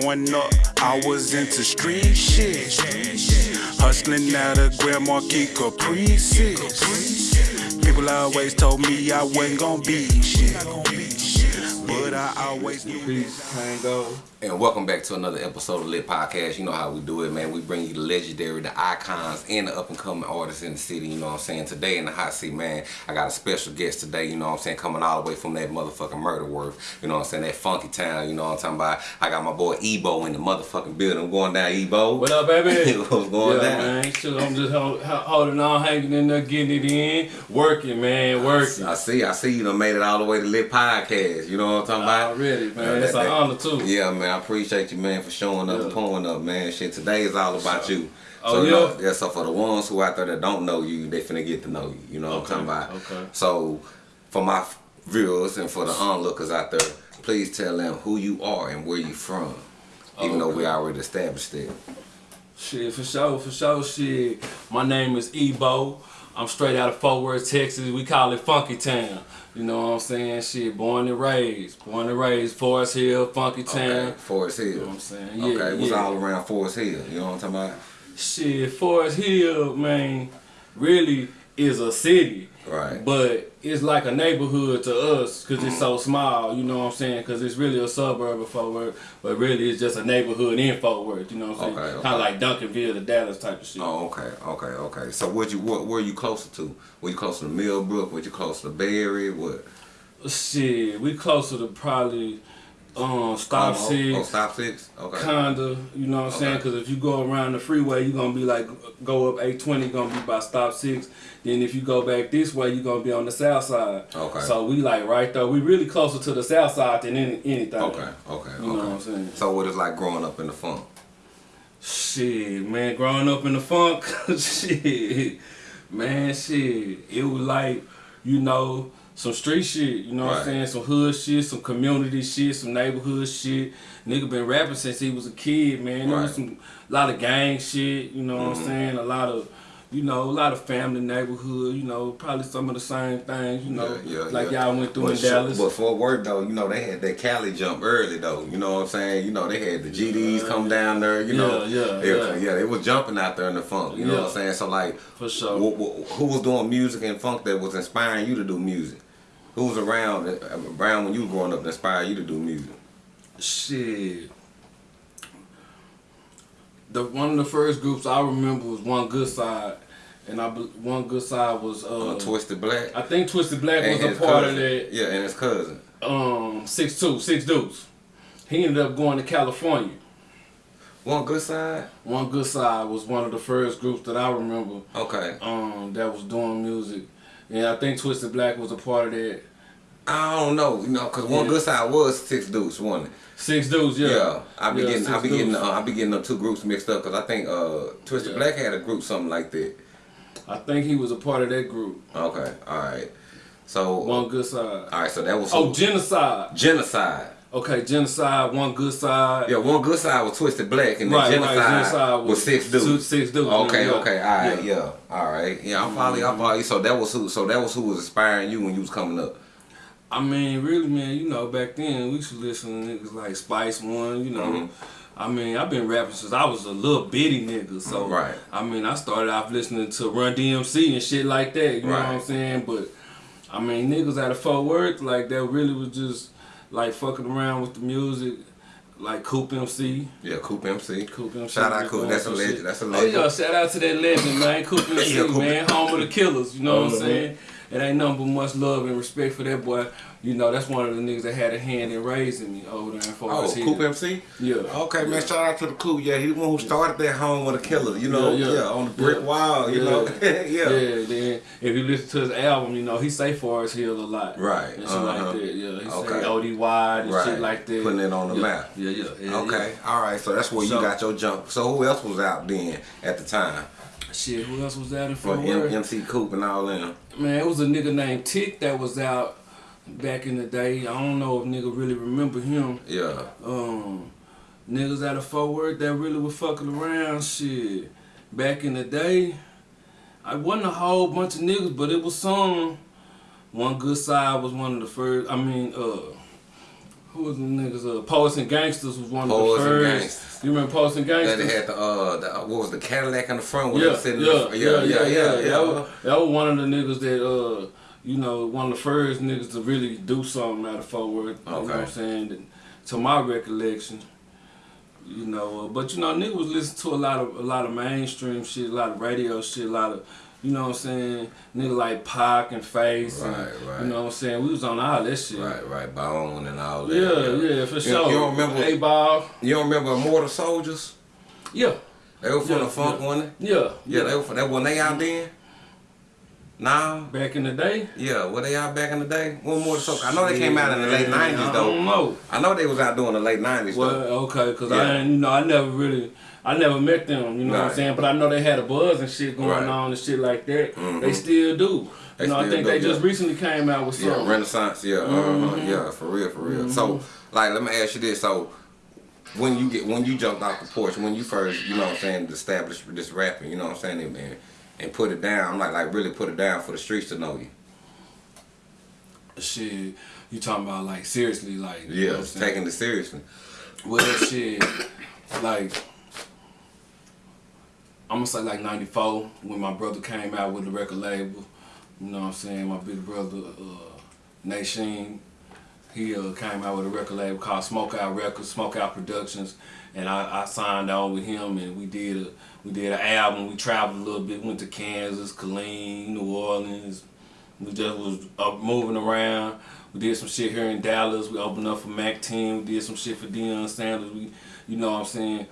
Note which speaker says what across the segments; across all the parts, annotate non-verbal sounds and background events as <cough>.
Speaker 1: Growing up, I was into street shit. Hustling out of Grand Marquis Caprices. People always told me I wasn't gonna be shit. But I always knew.
Speaker 2: Peace, Tango.
Speaker 3: And welcome back to another episode of Lit Podcast. You know how we do it, man. We bring you the legendary, the icons, and the up and coming artists in the city. You know what I'm saying? Today in the hot seat, man, I got a special guest today. You know what I'm saying? Coming all the way from that motherfucking murder worth. You know what I'm saying? That funky town. You know what I'm talking about? I got my boy Ebo in the motherfucking building. I'm going down, Ebo.
Speaker 2: What up, baby? <laughs>
Speaker 3: What's going
Speaker 2: yeah,
Speaker 3: down?
Speaker 2: man. Shit, I'm just hold, holding on, hanging in there, getting it in, working, man, working.
Speaker 3: I see, I see you done made it all the way to Lit Podcast. You know what I'm talking about?
Speaker 2: Already, man.
Speaker 3: Yeah,
Speaker 2: it's
Speaker 3: that-
Speaker 2: an
Speaker 3: that-
Speaker 2: honor too.
Speaker 3: Yeah, man, I appreciate you, man, for showing up and
Speaker 2: Yeah.
Speaker 3: pulling up, man. Shit, today is all about you.
Speaker 2: Oh,
Speaker 3: so, you
Speaker 2: yeah?
Speaker 3: know, yeah, so for the ones who out there that don't know you, they finna get to know you. You know what
Speaker 2: Okay,
Speaker 3: I'm talking about?
Speaker 2: okay.
Speaker 3: So, for my viewers and for the onlookers out there, please tell them who you are and where you from. Even though we already established it.
Speaker 2: Shit, for sure, for sure, shit. My name is Ebo. I'm straight out of Fort Worth, Texas. We call it Funky Town. You know what I'm saying? Shit, born and raised. Born and raised, Forest Hill, Funky Town.
Speaker 3: Okay, Forest Hill.
Speaker 2: You know what I'm saying? Yeah,
Speaker 3: okay, what's
Speaker 2: yeah.
Speaker 3: all around Forest Hill? You know what I'm talking about?
Speaker 2: Shit, Forest Hill, man, really is a city.
Speaker 3: Right.
Speaker 2: But it's like a neighborhood to us because it's so small, you know what I'm saying? Because it's really a suburb of Fort Worth, but really it's just a neighborhood in Fort Worth, you know what I'm saying?
Speaker 3: Okay, okay.
Speaker 2: Kind of like Duncanville to Dallas type of shit.
Speaker 3: Oh, okay, okay, okay. So, what you what were you closer to? Were you closer to Millbrook? Were you closer to Berry? What?
Speaker 2: Shit, we closer to probably um, Stop
Speaker 3: oh,
Speaker 2: Six.
Speaker 3: Oh, stop six. Okay.
Speaker 2: Kinda, you know what I'm saying? Because if you go around the freeway, you're gonna be like, go up 820, gonna be by stop six. Then if you go back this way, you're gonna be on the south side.
Speaker 3: Okay.
Speaker 2: So we like right there. We really closer to the south side than any, anything.
Speaker 3: Okay, okay,
Speaker 2: You know what I'm saying?
Speaker 3: So what is like growing up in the funk?
Speaker 2: Shit, man, growing up in the funk, <laughs> shit, man, shit. It was like, you know, some street shit, you know what I'm saying? Some hood shit, some community shit, some neighborhood shit. Nigga been rapping since he was a kid, man. There was
Speaker 3: Right. Mm-hmm.
Speaker 2: some lot of gang shit, you know what I'm saying? A lot of you know, a lot of family neighborhood, you know, probably some of the same things, you know,
Speaker 3: Yeah, yeah,
Speaker 2: like y'all went through
Speaker 3: But,
Speaker 2: in Dallas.
Speaker 3: but for work though, you know they had that Cali jump early though. You know what I'm saying? You know they had the GDs come down there. You know,
Speaker 2: Yeah, yeah,
Speaker 3: yeah,
Speaker 2: yeah.
Speaker 3: They was jumping out there in the funk. You know what I'm saying? So like,
Speaker 2: For sure.
Speaker 3: wh- wh- who was doing music and funk that was inspiring you to do music? Who was around around when you were growing up that inspired you to do music?
Speaker 2: Shit. The one of the first groups I remember was One Good Side, and I One Good Side was uh,
Speaker 3: Uh, Twisted Black.
Speaker 2: I think Twisted Black
Speaker 3: and
Speaker 2: was a part
Speaker 3: cousin.
Speaker 2: of that.
Speaker 3: Yeah, and his cousin.
Speaker 2: Um, six two, six dudes. He ended up going to California.
Speaker 3: One good side.
Speaker 2: One Good Side was one of the first groups that I remember
Speaker 3: Okay.
Speaker 2: um, that was doing music, and I think Twisted Black was a part of that.
Speaker 3: I don't know, you know, cause one
Speaker 2: Yeah.
Speaker 3: good side was six dudes, wasn't it?
Speaker 2: Six dudes, yeah.
Speaker 3: Yeah, I be
Speaker 2: Yeah,
Speaker 3: getting, I be getting, uh, I be getting the two groups mixed up, cause I think uh, Twisted
Speaker 2: Yeah.
Speaker 3: Black had a group something like that.
Speaker 2: I think he was a part of that group.
Speaker 3: Okay, all right. So,
Speaker 2: One Good Side.
Speaker 3: all right, so that was
Speaker 2: Oh, Genocide.
Speaker 3: genocide.
Speaker 2: Okay, Genocide, One Good Side.
Speaker 3: Yeah, one good side was Twisted Black, and then
Speaker 2: Right, right,
Speaker 3: genocide,
Speaker 2: Genocide
Speaker 3: was,
Speaker 2: was
Speaker 3: six dudes.
Speaker 2: six- six dudes,
Speaker 3: Okay,
Speaker 2: yeah.
Speaker 3: okay, all right,
Speaker 2: Yeah.
Speaker 3: yeah, all right, yeah. I'm probably, I'm probably. So that was who, so that was who was inspiring you when you was coming up.
Speaker 2: I mean, really, man, you know, back then we used to listen to niggas like Spice One, you know.
Speaker 3: Mhm.
Speaker 2: I mean, I've been rapping since I was a little bitty nigga, so
Speaker 3: Right.
Speaker 2: I mean, I started off listening to Run DMC and shit like that. You know what I'm saying? But I mean, niggas out of Fort Worth, like that, really was just like fucking around with the music, like Coop MC.
Speaker 3: Yeah, Coop MC.
Speaker 2: Coop MC.
Speaker 3: Shout out Coop. That's a legend.
Speaker 2: shit.
Speaker 3: That's a legend.
Speaker 2: Oh yeah, shout out to that legend, man. Coop MC, <laughs>
Speaker 3: Yeah, Coop.
Speaker 2: man, home of the killers. You know what I'm
Speaker 3: Uh-huh.
Speaker 2: saying? It ain't nothing but much love and respect for that boy. You know, that's one of the niggas that had a hand in raising me over there in Fort
Speaker 3: Oh. Coop MC.
Speaker 2: Yeah.
Speaker 3: Okay, man. Shout out to the Coop. Yeah, he the one who started that home with a killer. You know,
Speaker 2: Yeah,
Speaker 3: yeah,
Speaker 2: yeah.
Speaker 3: on the brick
Speaker 2: Yeah.
Speaker 3: wall. You
Speaker 2: Yeah.
Speaker 3: know, <laughs> yeah.
Speaker 2: Yeah, then if you listen to his album, you know, he say Forest Hill a lot.
Speaker 3: Right,
Speaker 2: And shit
Speaker 3: uh-huh.
Speaker 2: like that, yeah. He
Speaker 3: Okay.
Speaker 2: say OD wide and
Speaker 3: Right.
Speaker 2: shit like that.
Speaker 3: Putting it on the
Speaker 2: yeah.
Speaker 3: map.
Speaker 2: Yeah, yeah. yeah
Speaker 3: Okay, all right. So that's where
Speaker 2: So-
Speaker 3: you got your jump. So who else was out then at the time?
Speaker 2: Shit, who else was out in
Speaker 3: For
Speaker 2: Fort
Speaker 3: M- MC Coop and all them.
Speaker 2: Man, it was a nigga named Tick that was out back in the day. I don't know if nigga really remember him.
Speaker 3: Yeah.
Speaker 2: Um, niggas out of Fort Worth that really was fucking around. Shit, back in the day, I wasn't a whole bunch of niggas, but it was some. One good side was one of the first. I mean, uh, Who was the niggas? Uh, Poets and Gangsters was one
Speaker 3: Poets
Speaker 2: of
Speaker 3: and
Speaker 2: the first.
Speaker 3: Gangsters.
Speaker 2: You remember Poets and
Speaker 3: That
Speaker 2: Gangsters?
Speaker 3: they had the uh, the, what was the Cadillac in the front?
Speaker 2: yeah,
Speaker 3: they was sitting
Speaker 2: yeah,
Speaker 3: the-
Speaker 2: yeah, yeah, yeah,
Speaker 3: yeah.
Speaker 2: That was, that was one of the niggas that, uh, you know, one of the first niggas to really do something out of Fort Worth. You know what I'm saying? And to my recollection, you know, uh, but you know, niggas was listening to a lot of a lot of mainstream shit, a lot of radio shit, a lot of. You know what I'm saying? Nigga like Pac and Face. and,
Speaker 3: Right, right.
Speaker 2: You know what I'm saying? We was on all that shit.
Speaker 3: Right, right, Bone and all that.
Speaker 2: Yeah, yeah, for
Speaker 3: You-
Speaker 2: sure.
Speaker 3: You don't remember?
Speaker 2: A ball.
Speaker 3: You don't remember Immortal Soldiers?
Speaker 2: Yeah,
Speaker 3: They were from
Speaker 2: Yeah,
Speaker 3: the funk,
Speaker 2: yeah.
Speaker 3: wasn't
Speaker 2: yeah,
Speaker 3: it? Yeah, they were from, that when they out then. Nah.
Speaker 2: Back in the day.
Speaker 3: Yeah, were they out back in the day? One more Soldiers. I know they came out in the late nineties
Speaker 2: I
Speaker 3: though.
Speaker 2: don't know.
Speaker 3: I know they was out doing the late nineties
Speaker 2: Well,
Speaker 3: though.
Speaker 2: okay, cause
Speaker 3: Yeah.
Speaker 2: I you know, I never really, I never met them. You know what I'm saying? But I know they had a buzz and shit going
Speaker 3: Right.
Speaker 2: on and shit like that.
Speaker 3: Mhm.
Speaker 2: They still do.
Speaker 3: They
Speaker 2: you know, I think
Speaker 3: do,
Speaker 2: they just recently came out with
Speaker 3: Yeah. Renaissance. Yeah, uh-huh,
Speaker 2: Mhm.
Speaker 3: yeah, for real, for real. So, like, let me ask you this: so, when you get when you jumped off the porch, when you first, you know, what I'm saying, established this rapping, you know, what I'm saying, and, and, and put it down, like, like really put it down for the streets to know you.
Speaker 2: Shit, you talking about like seriously, like you know
Speaker 3: Yeah,
Speaker 2: I'm saying?
Speaker 3: taking it seriously.
Speaker 2: Well, shit, like I'm gonna say like '94 when my brother came out with the record label. You know what I'm saying? My big brother, uh, Nation, he uh, came out with a record label called Smoke Out Records, Smoke Out Productions, and I, I signed on with him, and we did a we did an album. We traveled a little bit, went to Kansas, Killeen, New Orleans. We just was up moving around. We did some shit here in Dallas. We opened up for Mack 10. We did some shit for Deion Sanders. We, you know what I'm saying.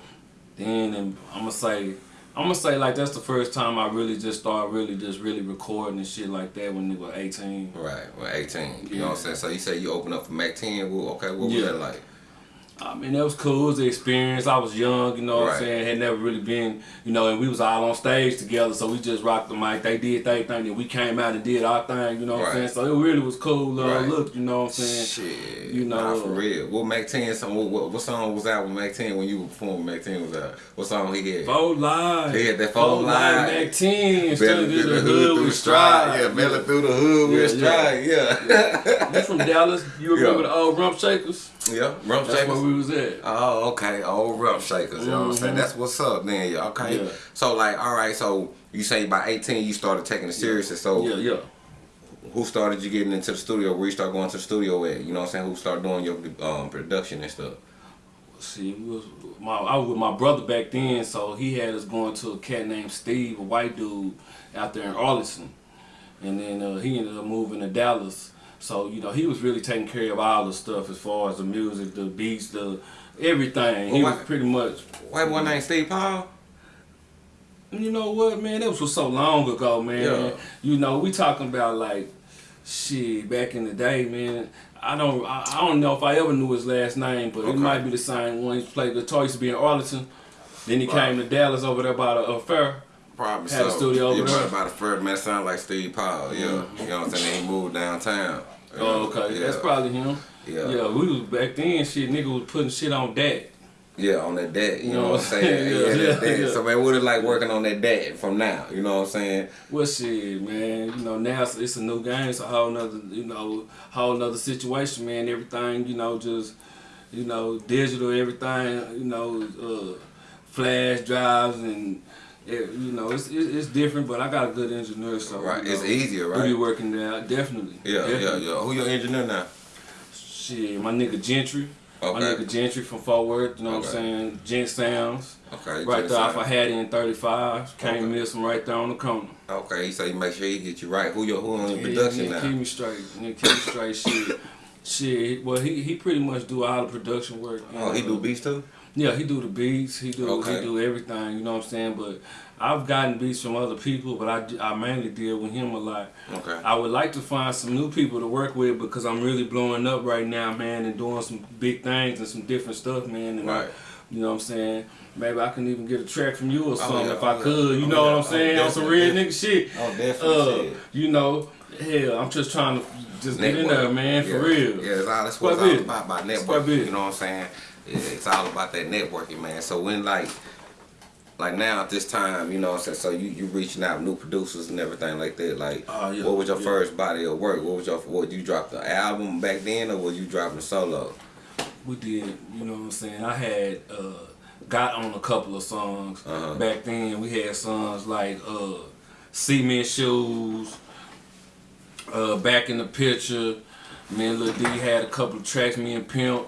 Speaker 2: Then and I'm gonna say, I'm gonna say like that's the first time I really just started really just really recording and shit like that when they were 18.
Speaker 3: Right, well, 18. You know what I'm saying? So you say you open up for Mack 10. Well, okay, what was
Speaker 2: Yeah.
Speaker 3: that like?
Speaker 2: I mean, that was cool. It was the experience. I was young, you know what
Speaker 3: Right.
Speaker 2: I'm saying? Had never really been, you know, and we was all on stage together, so we just rocked the mic. They did their thing, and we came out and did our thing, you know what
Speaker 3: Right.
Speaker 2: I'm saying? So it really was cool. Uh,
Speaker 3: Right.
Speaker 2: Look, you know what I'm saying?
Speaker 3: Shit,
Speaker 2: You know,
Speaker 3: nah, for real. What Mack 10 song? What, what, what song was out with Mack 10 when you were performing? Mack 10 was out. What song he had?
Speaker 2: Four live.
Speaker 3: He had that four
Speaker 2: live.
Speaker 3: live.
Speaker 2: Back 10.
Speaker 3: Belly through
Speaker 2: through the hood with stride.
Speaker 3: Yeah, belly through the hood with
Speaker 2: Yeah,
Speaker 3: stride. Yeah,
Speaker 2: You from Dallas? You <laughs> remember
Speaker 3: Yeah.
Speaker 2: the old rump shakers?
Speaker 3: yeah. Rump
Speaker 2: That's
Speaker 3: shakers.
Speaker 2: We was at.
Speaker 3: Oh, okay. Old rump shakers. You know what I'm saying?
Speaker 2: Mhm.
Speaker 3: That's what's up, then. Yeah. Okay.
Speaker 2: Yeah.
Speaker 3: So like, all right. So you say by 18 you started taking it seriously. So
Speaker 2: Yeah, yeah.
Speaker 3: who started you getting into the studio? Where you start going to the studio at? You know what I'm saying? Who started doing your um, production and stuff?
Speaker 2: See, we was my I was with my brother back then, so he had us going to a cat named Steve, a white dude, out there in Arlington, and then uh, he ended up moving to Dallas. So you know he was really taking care of all the stuff as far as the music, the beats, the everything. He
Speaker 3: Well,
Speaker 2: was pretty much.
Speaker 3: White boy named Steve Paul.
Speaker 2: You know what, man? That was so long ago, man.
Speaker 3: Yeah.
Speaker 2: You know, we talking about like shit back in the day, man. I don't, I, I don't know if I ever knew his last name, but
Speaker 3: Okay.
Speaker 2: it might be the same one. He played guitar. He used to be in Arlington. Then he
Speaker 3: Right.
Speaker 2: came to Dallas over there by the uh,
Speaker 3: Probably
Speaker 2: Had a studio over there.
Speaker 3: About the first man sound like Steve Paul. Yeah, you know what I'm saying. He moved downtown.
Speaker 2: Oh, okay,
Speaker 3: Yeah.
Speaker 2: that's probably him.
Speaker 3: Yeah.
Speaker 2: Yeah, we was back then. Shit, nigga was putting shit on that.
Speaker 3: Yeah, on that deck. You know,
Speaker 2: know
Speaker 3: what I'm <laughs> saying?
Speaker 2: yeah,
Speaker 3: yeah,
Speaker 2: yeah, yeah.
Speaker 3: So man, what it like working on that deck from now? You know what I'm saying?
Speaker 2: Well, shit, man. You know, now it's, it's a new game. It's a whole nother, you know, whole nother situation, man. Everything, you know, just, you know, digital, everything, you know, uh, flash drives and, it, you know, it's, it's it's different. But I got a good engineer, so
Speaker 3: Right, it's
Speaker 2: know,
Speaker 3: easier,
Speaker 2: We be
Speaker 3: right?
Speaker 2: working there, definitely.
Speaker 3: Yeah, yeah,
Speaker 2: definitely.
Speaker 3: yeah. Who your engineer now?
Speaker 2: Shit, my nigga Gentry. My nigga Gentry from Fort Worth, you know what I'm saying? Gent Sounds.
Speaker 3: Okay.
Speaker 2: Right there off. I had in 35. Can't
Speaker 3: Okay.
Speaker 2: miss him right there on the corner.
Speaker 3: Okay, he say you make sure he get you right. Who your who on your
Speaker 2: Yeah,
Speaker 3: production
Speaker 2: nigga,
Speaker 3: now?
Speaker 2: Keep me straight. Nigga, keep me straight. Shit. Shit. Well, he he pretty much do all the production work.
Speaker 3: Oh, he do beats too.
Speaker 2: Yeah, he do the beats. He do
Speaker 3: Okay.
Speaker 2: he do everything. You know what I'm saying? But I've gotten beats from other people, but I, I mainly deal with him a lot.
Speaker 3: Okay.
Speaker 2: I would like to find some new people to work with because I'm really blowing up right now, man, and doing some big things and some different stuff, man. And I-
Speaker 3: Right.
Speaker 2: you know what I'm saying? Maybe I can even get a track from you or something
Speaker 3: yeah,
Speaker 2: if I
Speaker 3: oh, yeah.
Speaker 2: could. You
Speaker 3: Oh,
Speaker 2: know
Speaker 3: yeah.
Speaker 2: what I'm saying?
Speaker 3: Oh,
Speaker 2: On some real nigga shit.
Speaker 3: Oh, definitely.
Speaker 2: Uh,
Speaker 3: shit.
Speaker 2: you know, hell, I'm just trying to just get in there, man, for real.
Speaker 3: Yeah, that's what it's all about, about networking. You know what I'm saying? It's all about that networking, man. So when like like now at this time, you know what I'm saying, so you, you reaching out new producers and everything like that, like
Speaker 2: Oh, yeah,
Speaker 3: what was your
Speaker 2: yeah.
Speaker 3: first body of work? What was your what you dropped the album back then or was you dropping solo?
Speaker 2: we did. You know what I'm saying? I had uh, got on a couple of songs
Speaker 3: Uh-huh.
Speaker 2: back then. We had songs like uh, "Cement Shoes," uh, "Back in the Picture." Me and Lil D had a couple of tracks. Me and Pimp.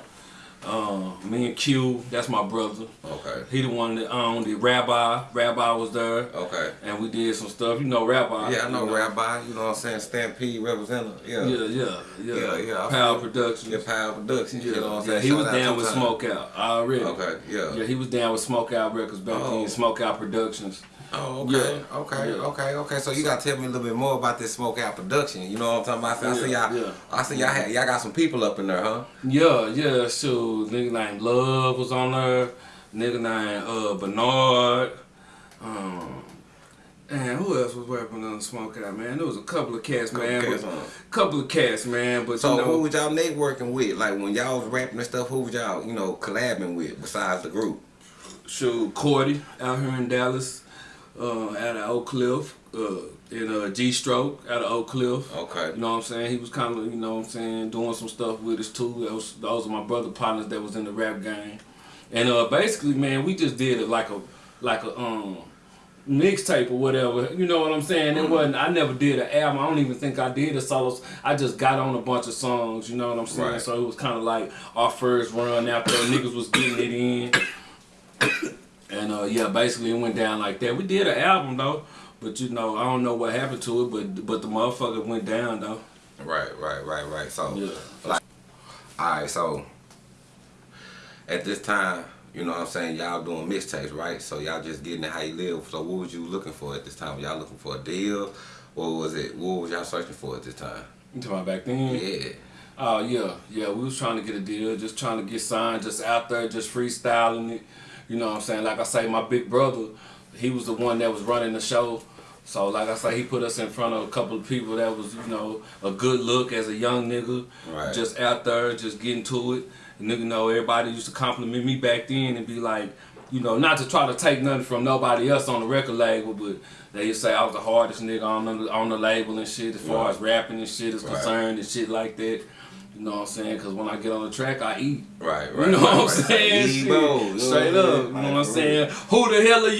Speaker 2: Uh, me and Q, that's my brother.
Speaker 3: Okay.
Speaker 2: He the one that owned the Rabbi, Rabbi was there,
Speaker 3: Okay.
Speaker 2: and we did some stuff. You know Rabbi.
Speaker 3: Yeah, I know
Speaker 2: you
Speaker 3: Rabbi. You know what I'm saying? Stampede representative. Yeah.
Speaker 2: Yeah, yeah, yeah.
Speaker 3: Yeah, yeah,
Speaker 2: Power Productions.
Speaker 3: Yeah, Power Productions. You know what I'm
Speaker 2: Yeah,
Speaker 3: saying?
Speaker 2: he
Speaker 3: Shout
Speaker 2: was down with. Smoke Out already.
Speaker 3: Okay. Yeah.
Speaker 2: Yeah, he was down with Smoke Out Records back
Speaker 3: Oh.
Speaker 2: then. Smoke Out Productions.
Speaker 3: Oh, okay,
Speaker 2: Yeah.
Speaker 3: okay,
Speaker 2: Yeah.
Speaker 3: okay, okay. So you gotta tell me a little bit more about this smoke out production. You know what I'm talking about? I see y'all.
Speaker 2: yeah.
Speaker 3: I see y'all. Y'all got some people up in there, huh?
Speaker 2: Yeah, yeah. So nigga named Love was on there. Nigga named uh, Bernard. Um, and who else was working on the Smoke Out, man? There was a couple of cats,
Speaker 3: Couple
Speaker 2: man.
Speaker 3: cats,
Speaker 2: couple of cats, man. But
Speaker 3: So
Speaker 2: you know,
Speaker 3: who was y'all networking with? Like when y'all was rapping and stuff, who was y'all, you know, collabing with besides the group?
Speaker 2: Shoot, Cordy out here in Dallas, uh, out of Oak Cliff, uh, in uh, G Stroke out of Oak Cliff.
Speaker 3: Okay.
Speaker 2: You know what I'm saying? He was kind of, you know what I'm saying, doing some stuff with us too. Those, those are my brother partners that was in the rap game. And uh, basically, man, we just did it like a, like a um, mixtape or whatever. You know what I'm saying? It wasn't. I never did an album. I don't even think I did a solo. I just got on a bunch of songs. You know what I'm saying?
Speaker 3: Right.
Speaker 2: So it was kind of like our first run out there. Niggas was getting it in. And uh, yeah, basically it went down like that. We did an album though, but you know I don't know what happened to it, but but the motherfucker went down though.
Speaker 3: Right, right, right, right. So,
Speaker 2: Yeah.
Speaker 3: like, all right. So, at this time, you know what I'm saying, y'all doing mixtapes, right? So y'all just getting it how you live. So what was you looking for at this time? Y'all looking for a deal? What was it? What was y'all searching for at this time?
Speaker 2: You talking about back then?
Speaker 3: Yeah.
Speaker 2: Oh yeah, yeah. We was trying to get a deal, just trying to get signed, just out there, just freestyling it. You know what I'm saying? Like I say, my big brother, he was the one that was running the show. So like I say, he put us in front of a couple of people that was, you know, a good look as a young nigga.
Speaker 3: Right.
Speaker 2: Just out there, just getting to it. And nigga know everybody used to compliment me back then and be like, you know, not to try to take nothing from nobody else on the record label, but they used to say I was the hardest nigga on the on the label and shit as far
Speaker 3: Right.
Speaker 2: as rapping and shit is
Speaker 3: Right.
Speaker 2: concerned and shit like that. You know what I'm saying? Because when I get on the track, I eat.
Speaker 3: Right, right.
Speaker 2: You know
Speaker 3: right,
Speaker 2: what I'm
Speaker 3: right.
Speaker 2: saying?
Speaker 3: Like,
Speaker 2: Shit.
Speaker 3: Ebo, you know
Speaker 2: Straight up. You know what I'm
Speaker 3: saying?
Speaker 2: Who the hell are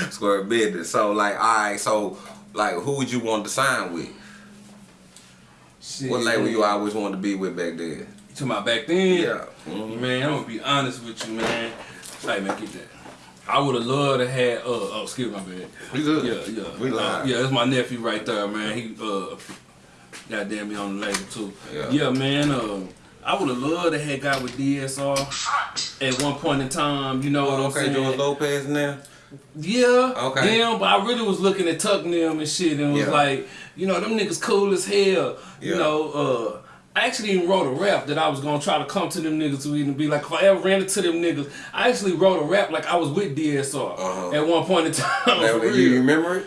Speaker 2: you? <laughs>
Speaker 3: Square business. So like, all right. So like, who would you want to sign with?
Speaker 2: Shit.
Speaker 3: What label you always wanted to be with back then?
Speaker 2: You talking about back then?
Speaker 3: Yeah. Mhm.
Speaker 2: Man, I'm gonna be honest with you, man. Hey, man, get that. I would have loved to have. Uh, oh, excuse my bad.
Speaker 3: We good.
Speaker 2: Yeah, yeah.
Speaker 3: We
Speaker 2: Uh,
Speaker 3: live.
Speaker 2: yeah, that's my nephew right there, man. He uh, goddamn me on the label too.
Speaker 3: Yeah.
Speaker 2: Yeah, man. Uh, I would have loved to have got with DSR at one point in time. You know what I'm
Speaker 3: Okay,
Speaker 2: saying?
Speaker 3: George Lopez now.
Speaker 2: Yeah,
Speaker 3: Okay.
Speaker 2: Damn, but I really was looking at Tuck them and shit and was
Speaker 3: Yeah.
Speaker 2: like, you know, them niggas cool as hell. You know, uh, I actually even wrote a rap that I was gonna try to come to them niggas to even be like, if I ever ran into them niggas, I actually wrote a rap like I was with DSR
Speaker 3: Uh-huh.
Speaker 2: at one point in <laughs> time. For
Speaker 3: you remember it?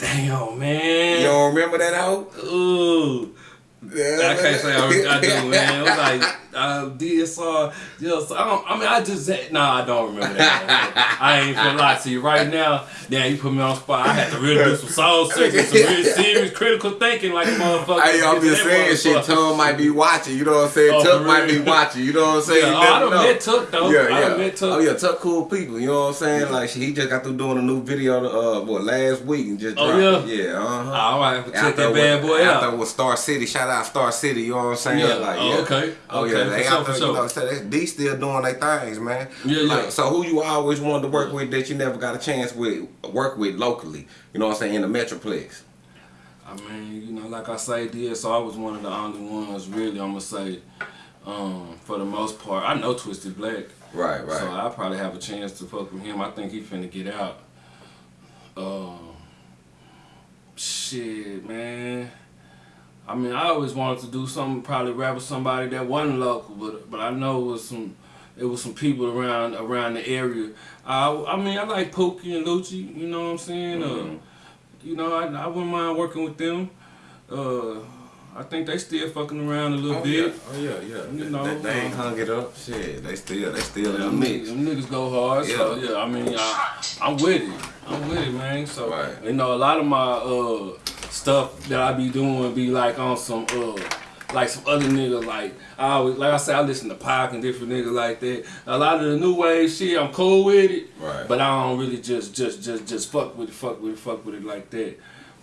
Speaker 2: Damn, man.
Speaker 3: You don't remember that hoe?
Speaker 2: Ooh. I can't say I, I do, man. <laughs> It was like uh, DSR. Just, I, don't, I mean, I just said, nah, I don't remember that. <laughs> I ain't gonna lie to you right now. Damn, you put me on spot. I had to really do some soul <laughs> searching, some real serious critical thinking, like a motherfucker.
Speaker 3: Hey, I'm just saying, shit. Tom might be watching. You know what I'm saying?
Speaker 2: Oh, for
Speaker 3: might be watching. You know what I'm saying?
Speaker 2: Yeah, oh, I done
Speaker 3: know.
Speaker 2: met Tuck though.
Speaker 3: Yeah,
Speaker 2: I
Speaker 3: yeah.
Speaker 2: done met Tuck.
Speaker 3: Oh yeah, Tuck cool people. You know what I'm saying? Like he just got through doing a new video uh what last week and just
Speaker 2: Oh,
Speaker 3: dropped
Speaker 2: yeah?
Speaker 3: it. Yeah, uh huh.
Speaker 2: All right, check that bad boy out.
Speaker 3: After with Star City, shout out Star City. You know what I'm saying?
Speaker 2: Yeah.
Speaker 3: Like,
Speaker 2: Oh,
Speaker 3: yeah.
Speaker 2: okay.
Speaker 3: Oh
Speaker 2: Okay,
Speaker 3: yeah,
Speaker 2: for
Speaker 3: they
Speaker 2: sure,
Speaker 3: out
Speaker 2: for
Speaker 3: there.
Speaker 2: sure.
Speaker 3: You know, so they, D still doing their things, man.
Speaker 2: Yeah,
Speaker 3: Like,
Speaker 2: yeah.
Speaker 3: So who you always wanted to work with that you never got a chance with work with locally? You know what I'm saying in the Metroplex.
Speaker 2: I mean, you know, like I say, DSR was one of the only ones, really, I'm gonna say, um, for the most part. I know Twisted Black.
Speaker 3: Right, right.
Speaker 2: So I probably have a chance to fuck with him. I think he finna get out. Um, shit, man. I mean, I always wanted to do something, probably rap with somebody that wasn't local, but but I know it was some, it was some people around around the area. I I mean, I like Pookie and Lucci. You know what I'm saying?
Speaker 3: Mhm.
Speaker 2: Uh, you know, I I wouldn't mind working with them. Uh, I think they still fucking around a little
Speaker 3: Oh
Speaker 2: bit.
Speaker 3: yeah, oh yeah, yeah.
Speaker 2: You know,
Speaker 3: they, they ain't hung it up. Shit, they still, they still in the mix.
Speaker 2: them niggas go hard, so
Speaker 3: Yeah.
Speaker 2: yeah. I mean, I, I'm with it. I'm with it, man. So
Speaker 3: Right.
Speaker 2: you know, a lot of my uh stuff that I be doing be like on some uh like some other niggas. Like I always, like I said, I listen to Pac and different niggas like that. A lot of the new wave shit, I'm cool with it.
Speaker 3: Right.
Speaker 2: But I don't really just just just just fuck with it, fuck with it, fuck with it like that.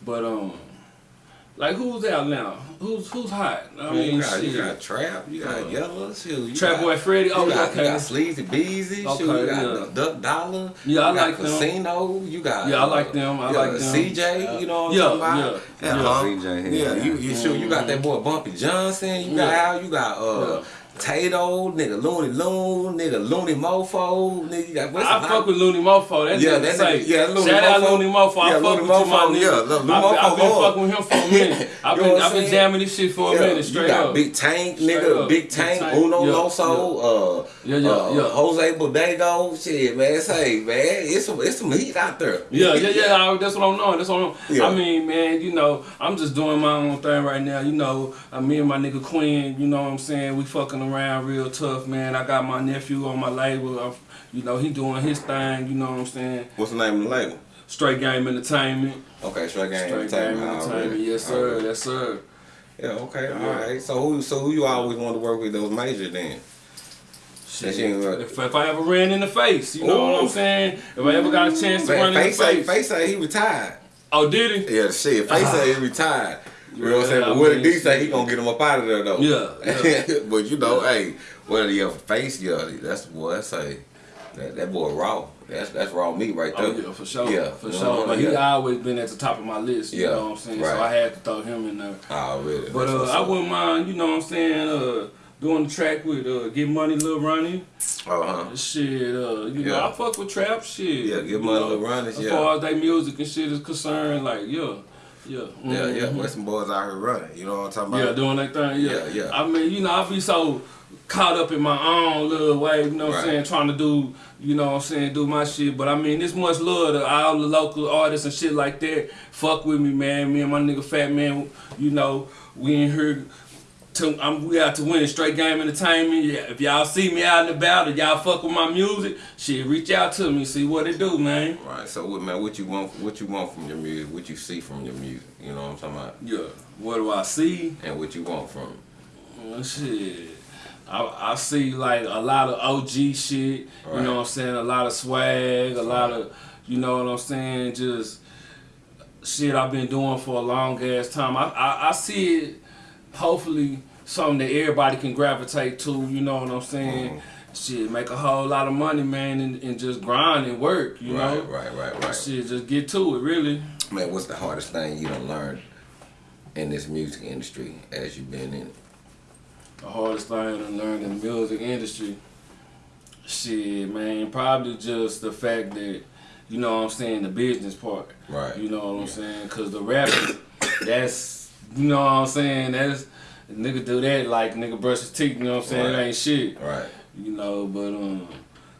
Speaker 2: But um. Like who's out now? Who's who's hot? I
Speaker 3: I mean,
Speaker 2: mean,
Speaker 3: you got,
Speaker 2: shit.
Speaker 3: you got Trap, you got
Speaker 2: Uh,
Speaker 3: Yellow, shit. You
Speaker 2: Trap
Speaker 3: got,
Speaker 2: Boy Freddy. Oh,
Speaker 3: you got,
Speaker 2: okay.
Speaker 3: you got Sleazy Beezy,
Speaker 2: Okay,
Speaker 3: shit. You got
Speaker 2: yeah.
Speaker 3: Duck Dollar.
Speaker 2: Yeah, I
Speaker 3: you got
Speaker 2: like them.
Speaker 3: Casino. You got
Speaker 2: Yeah, I like them. I
Speaker 3: you got
Speaker 2: like them.
Speaker 3: CJ. You know what I'm
Speaker 2: Yeah,
Speaker 3: talking about?
Speaker 2: yeah,
Speaker 3: yeah.
Speaker 2: yeah.
Speaker 3: huh?
Speaker 4: CJ,
Speaker 3: yeah.
Speaker 4: yeah.
Speaker 3: You you sure you got that boy Bumpy Johnson. You got
Speaker 2: Yeah.
Speaker 3: Al. You got uh.
Speaker 2: Yeah.
Speaker 3: Tato, nigga, Looney Loon, nigga, Looney Mofo, nigga, what's
Speaker 2: I fuck with Looney Mofo. That
Speaker 3: Yeah,
Speaker 2: yeah,
Speaker 3: that
Speaker 2: nigga
Speaker 3: yeah, Looney
Speaker 2: Shout out
Speaker 3: Mofo.
Speaker 2: Looney Mofo. I
Speaker 3: Yeah,
Speaker 2: fuck
Speaker 3: Looney
Speaker 2: with you, my
Speaker 3: Mofo,
Speaker 2: nigga.
Speaker 3: yeah, Looney
Speaker 2: I, been- I
Speaker 3: Mofo
Speaker 2: been fucking with him for a <laughs> minute. I've been, I've been jamming this shit for a minute,
Speaker 3: you
Speaker 2: straight
Speaker 3: got
Speaker 2: up.
Speaker 3: Big Tank,
Speaker 2: Straight
Speaker 3: nigga,
Speaker 2: up.
Speaker 3: Big
Speaker 2: Big
Speaker 3: Tank,
Speaker 2: Tank,
Speaker 3: Uno
Speaker 2: yeah,
Speaker 3: Loso, uh,
Speaker 2: Yeah, yeah,
Speaker 3: uh,
Speaker 2: yeah.
Speaker 3: Jose Bodego, shit, man. Say, man, it's some, it's some heat out there.
Speaker 2: Yeah, yeah, yeah. <laughs> I, that's what I'm doing. That's what I'm.
Speaker 3: Yeah.
Speaker 2: I mean, man, you know, I'm just doing my own thing right now. You know, uh, me and my nigga Quinn. You know what I'm saying? We fucking around real tough, man. I got my nephew on my label. i you know, he doing his thing. You know what I'm saying?
Speaker 3: What's the name of the label?
Speaker 2: Straight Game Entertainment.
Speaker 3: Okay, Straight Game
Speaker 2: Straight Game
Speaker 3: Entertainment.
Speaker 2: Entertainment.
Speaker 3: already.
Speaker 2: Yes, sir.
Speaker 3: Already.
Speaker 2: Yes, sir.
Speaker 3: Yeah, okay, all right. So who, so who you always want to work with those major then?
Speaker 2: Shit.
Speaker 3: That you ain't right.
Speaker 2: If, if I ever ran in the face, you know what I'm saying? If I ever got a chance to
Speaker 3: Man,
Speaker 2: run in the
Speaker 3: Face say,
Speaker 2: face.
Speaker 3: Say he retired.
Speaker 2: Oh, did he?
Speaker 3: Yeah, shit. Face say he retired. You know what I'm saying?
Speaker 2: Yeah,
Speaker 3: But Willie D say he gonna get him up out of there though.
Speaker 2: Yeah, <laughs> yeah.
Speaker 3: but you know, hey, whether you face, yeah, that's boy. I say that, that boy raw. That's that's raw meat right there.
Speaker 2: Oh yeah, for sure.
Speaker 3: Yeah,
Speaker 2: for sure. But he
Speaker 3: yeah.
Speaker 2: always been at the top of my list. You
Speaker 3: Yeah,
Speaker 2: know what I'm saying?
Speaker 3: right.
Speaker 2: So I had to throw him in there.
Speaker 3: Already.
Speaker 2: But uh, I wouldn't mind, you know what I'm saying, uh, doing the track with uh, Get Money, Lil Ronnie.
Speaker 3: Uh huh.
Speaker 2: Shit, uh, you know, I fuck with trap shit.
Speaker 3: Yeah, Get Money, Lil Ronnie,
Speaker 2: As
Speaker 3: yeah.
Speaker 2: far as they music and shit is concerned, like, yeah. Yeah.
Speaker 3: Yeah, yeah.
Speaker 2: mhm.
Speaker 3: Where some boys out here running. You know what I'm talking about?
Speaker 2: Yeah, doing that thing. Yeah.
Speaker 3: Yeah, yeah.
Speaker 2: I mean, you know, I be so caught up in my own little way, you know what I'm saying, trying to do, you know what I'm saying, do my shit. But I mean, this much love to all the local artists and shit like that. Fuck with me, man. Me and my nigga Fat Man, you know, we in here. To, I'm, we out to win straight game entertainment. Yeah, if y'all see me out and about, if y'all fuck with my music, shit, reach out to me, see what it do, man.
Speaker 3: Right. So, what man? What you want? What you want from your music? What you see from your music? You know what I'm talking about?
Speaker 2: Yeah, what do I see?
Speaker 3: And what you want from it?
Speaker 2: Well, shit. I, I see like a lot of OG shit,
Speaker 3: Right.
Speaker 2: you know what I'm saying? A lot of swag, a lot of, you know what I'm saying? Just shit I've been doing for a long ass time. I, I, I see it, hopefully, something that everybody can gravitate to, you know what I'm saying?
Speaker 3: Mm-hmm.
Speaker 2: Shit, make a whole lot of money, man, and, and just grind and work, you know?
Speaker 3: Right, right, right, right.
Speaker 2: Shit, just get to it, really.
Speaker 3: Man, what's the hardest thing you done learned in this music industry as you've been in it?
Speaker 2: the hardest thing to learn in the music industry, shit, man, probably just the fact that, you know what I'm saying, the business part.
Speaker 3: Right.
Speaker 2: You know what I'm saying? Because the rapping, <coughs> that's, you know what I'm saying, that's, nigga do that like nigga brush his teeth, you know what I'm saying? It ain't shit.
Speaker 3: Right.
Speaker 2: You know, but um,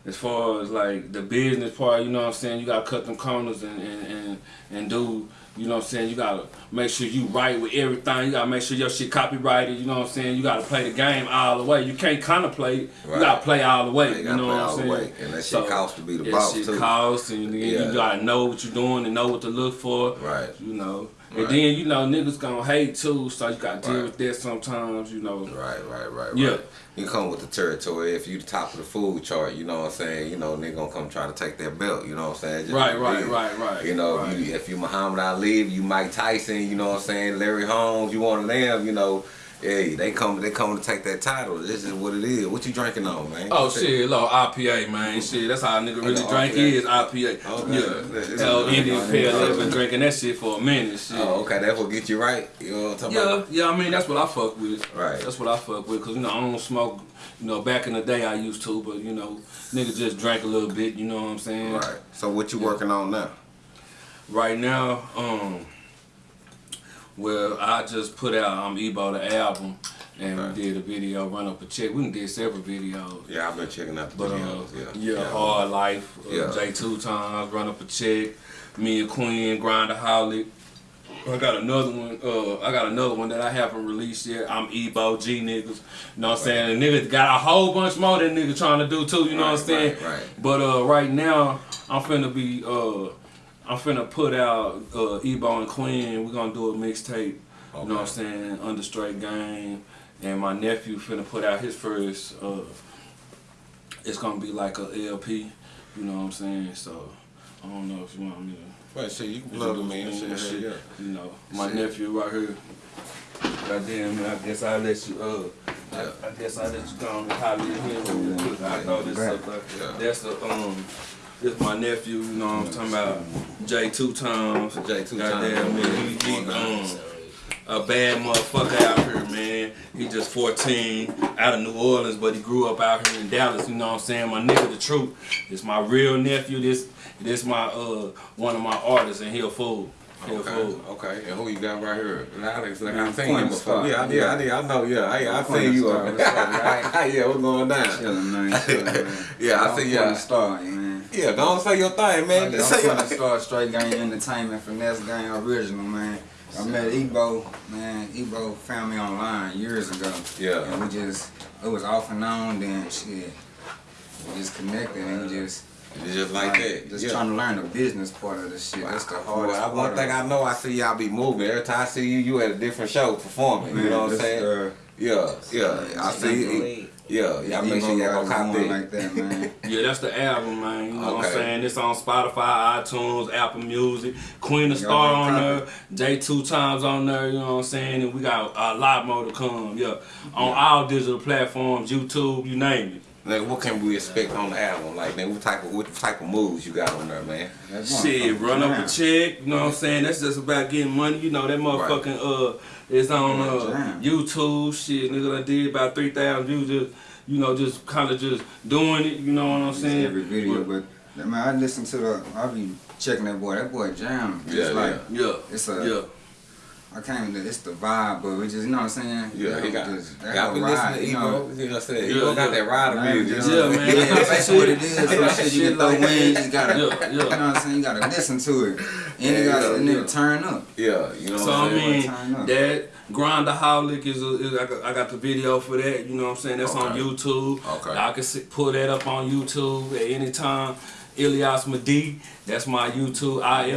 Speaker 2: as far as like the business part, you know what I'm saying, you gotta cut them corners and and, and, and do, you know what I'm saying, you gotta make sure you right with everything. You gotta make sure your shit copyrighted, you know what I'm saying? You gotta play the game all the way. You can't contemplate,
Speaker 3: Right.
Speaker 2: You gotta play all the way.
Speaker 3: You
Speaker 2: You, know what I'm saying?
Speaker 3: way. And that shit costs to be the
Speaker 2: that
Speaker 3: boss,
Speaker 2: shit
Speaker 3: too.
Speaker 2: costs and
Speaker 3: Yeah.
Speaker 2: you gotta know what you're doing and know what to look for.
Speaker 3: Right.
Speaker 2: You know.
Speaker 3: Right.
Speaker 2: And then, you know, niggas gonna hate too, so you gotta deal
Speaker 3: Right.
Speaker 2: with that sometimes, you know.
Speaker 3: Right, right, right,
Speaker 2: Yeah.
Speaker 3: right. You come with the territory. If you the top of the food chart, you know what I'm saying. You know, they gonna come try to take that belt. You know what I'm saying. Just
Speaker 2: Right, right, right, right.
Speaker 3: You know,
Speaker 2: right.
Speaker 3: if you, if you Muhammad Ali, you Mike Tyson. You know what I'm saying. Larry Holmes. You want of them. You know, hey, they come, they come to take that title. This is what it is. What you drinking on, man?
Speaker 2: Oh shit, look, IPA man, shit. That's how a nigga really
Speaker 3: Oh,
Speaker 2: drink
Speaker 3: okay.
Speaker 2: is IPA.
Speaker 3: Okay.
Speaker 2: Yeah, hell, Indian Pale Ale been drinking that shit for a minute. Shit.
Speaker 3: Oh, okay. That will get you right. You know what I'm talking
Speaker 2: Yeah,
Speaker 3: about?
Speaker 2: yeah. yeah, I mean that's what I fuck with.
Speaker 3: Right.
Speaker 2: That's what I fuck with, cause you know I don't smoke. You know, back in the day I used to, but you know, nigga just drank a little bit. You know what I'm saying?
Speaker 3: Right. So what you working on now?
Speaker 2: Right now, um, well, I just put out um Ebo the album, and
Speaker 3: Right.
Speaker 2: we did a video, run up a check. We did several videos.
Speaker 3: Yeah, I've been checking out the
Speaker 2: But uh,
Speaker 3: videos.
Speaker 2: yeah,
Speaker 3: yeah,
Speaker 2: hard life. Uh,
Speaker 3: Yeah.
Speaker 2: J two times, run up a check. Me and Queen, Grindaholic. I got another one. Uh, I got another one that I haven't released yet. I'm Ebo G niggas. You know what I'm saying? The nigga got a whole bunch more that nigga trying to do too. You know what I'm saying?
Speaker 3: right, right.
Speaker 2: But uh, right now, I'm finna be. Uh, I'm finna put out uh, Ebo and Queen. We're gonna do a mixtape. You know what I'm saying? Under straight game. and my nephew finna put out his first. Uh, it's gonna be like a LP, you know what I'm saying? So I don't know if you want me to.
Speaker 3: Well, shit, you can plug them in. Shit,
Speaker 2: Shit,
Speaker 3: yeah.
Speaker 2: You know, my
Speaker 3: Shit.
Speaker 2: nephew right here. Goddamn, man, I guess I'll let you, uh,
Speaker 3: Yeah.
Speaker 2: I, I guess I'll let you go and holler at him. I know this
Speaker 4: Right.
Speaker 2: stuff.
Speaker 3: Yeah.
Speaker 2: That's the, um, this my nephew, you know what I'm talking about, J two times.
Speaker 3: J two
Speaker 2: Goddamn,
Speaker 3: times.
Speaker 2: man, he, he, um, a bad motherfucker out here, man. He just 14, out of New Orleans, but he grew up out here in Dallas. You know what I'm saying? My nigga, the truth. This my real nephew. This, this my uh, one of my artists, and he'll fool. He a
Speaker 3: Okay,
Speaker 2: fool.
Speaker 3: okay. And who you got right here? Alex, like, I've seen you before. Yeah, I did, I did, I know, yeah. Hey, I
Speaker 4: Queen
Speaker 3: seen you
Speaker 4: Star,
Speaker 3: up.
Speaker 4: what's up, right?
Speaker 3: yeah, what's going down?
Speaker 4: Chillin', man. Chillin', man. <laughs>
Speaker 3: Yeah, I
Speaker 4: I'm
Speaker 3: see
Speaker 4: from
Speaker 3: ya.
Speaker 4: the start, man.
Speaker 3: Yeah, go on say your thing, man.
Speaker 4: I'm
Speaker 3: trying say
Speaker 4: from
Speaker 3: your
Speaker 4: the start, straight gang entertainment, finesse gang original, man. I met Ebo, man. Ebo found me online years ago.
Speaker 3: Yeah.
Speaker 4: And we just, it was off and on, then shit. We just connected and we just,
Speaker 3: It's just like that.
Speaker 4: just
Speaker 3: yeah.
Speaker 4: trying to learn the business part of this shit. That's the hardest
Speaker 3: Well,
Speaker 4: part.
Speaker 3: one thing. I know, I see y'all be moving. Every time I see you, you at a different show performing. you know what I'm saying?
Speaker 4: uh,
Speaker 3: yeah, yeah. I see you. Yeah, y'all make sure y'all go cop
Speaker 4: going
Speaker 3: that.
Speaker 4: like that, man. <laughs>
Speaker 2: Yeah, that's the album, man. You know what I'm saying? It's on Spotify, iTunes, Apple Music, Queen of Star on there, J two times on there. You know what I'm saying? And we got uh, a lot more to come. Yeah, on all digital platforms, YouTube, you name it.
Speaker 3: Like, what can we expect on the album? Like, man, what type of what type of moves you got on there, man?
Speaker 4: That's
Speaker 2: Shit, run up a check, you know what I'm saying? That's just about getting money. You know, that motherfucking uh is on uh YouTube, shit, nigga I did about three thousand views just you know, just kinda just doing it, you know what I'm saying?
Speaker 4: every video, but man, I listen to the, I be checking that boy. That boy jam. It's
Speaker 3: Yeah,
Speaker 4: like
Speaker 2: Yeah.
Speaker 4: it's a,
Speaker 2: Yeah.
Speaker 4: I can't. even- It's the vibe, but we just, you know what I'm saying?
Speaker 3: Yeah, he got.
Speaker 4: just, that
Speaker 3: Y'all been
Speaker 4: ride,
Speaker 3: listening to
Speaker 4: you know.
Speaker 3: Ebo. You know what I'm saying?
Speaker 2: Yeah,
Speaker 3: Ebo got that ride
Speaker 4: Man,
Speaker 3: music.
Speaker 4: just-
Speaker 2: Yeah, man.
Speaker 4: Yeah, that's what it is. Some
Speaker 3: Yeah,
Speaker 4: shit you
Speaker 3: shit
Speaker 4: can throw in,
Speaker 3: that.
Speaker 4: you just gotta,
Speaker 2: Yeah,
Speaker 4: you know what I'm saying? You gotta listen to it. And you
Speaker 3: Yeah,
Speaker 4: gotta,
Speaker 3: yeah,
Speaker 4: and then
Speaker 2: yeah.
Speaker 4: turn up.
Speaker 3: Yeah, you know
Speaker 2: So
Speaker 3: what
Speaker 2: I
Speaker 3: I'm saying?
Speaker 2: mean,
Speaker 4: Turn up.
Speaker 2: that Grindaholic is, a, is I, got, got the video for that. You know what I'm saying? That's on YouTube.
Speaker 3: Okay.
Speaker 2: Y'all can see, pull that up on YouTube at any time. Illyas Mahdi, that's my YouTube. I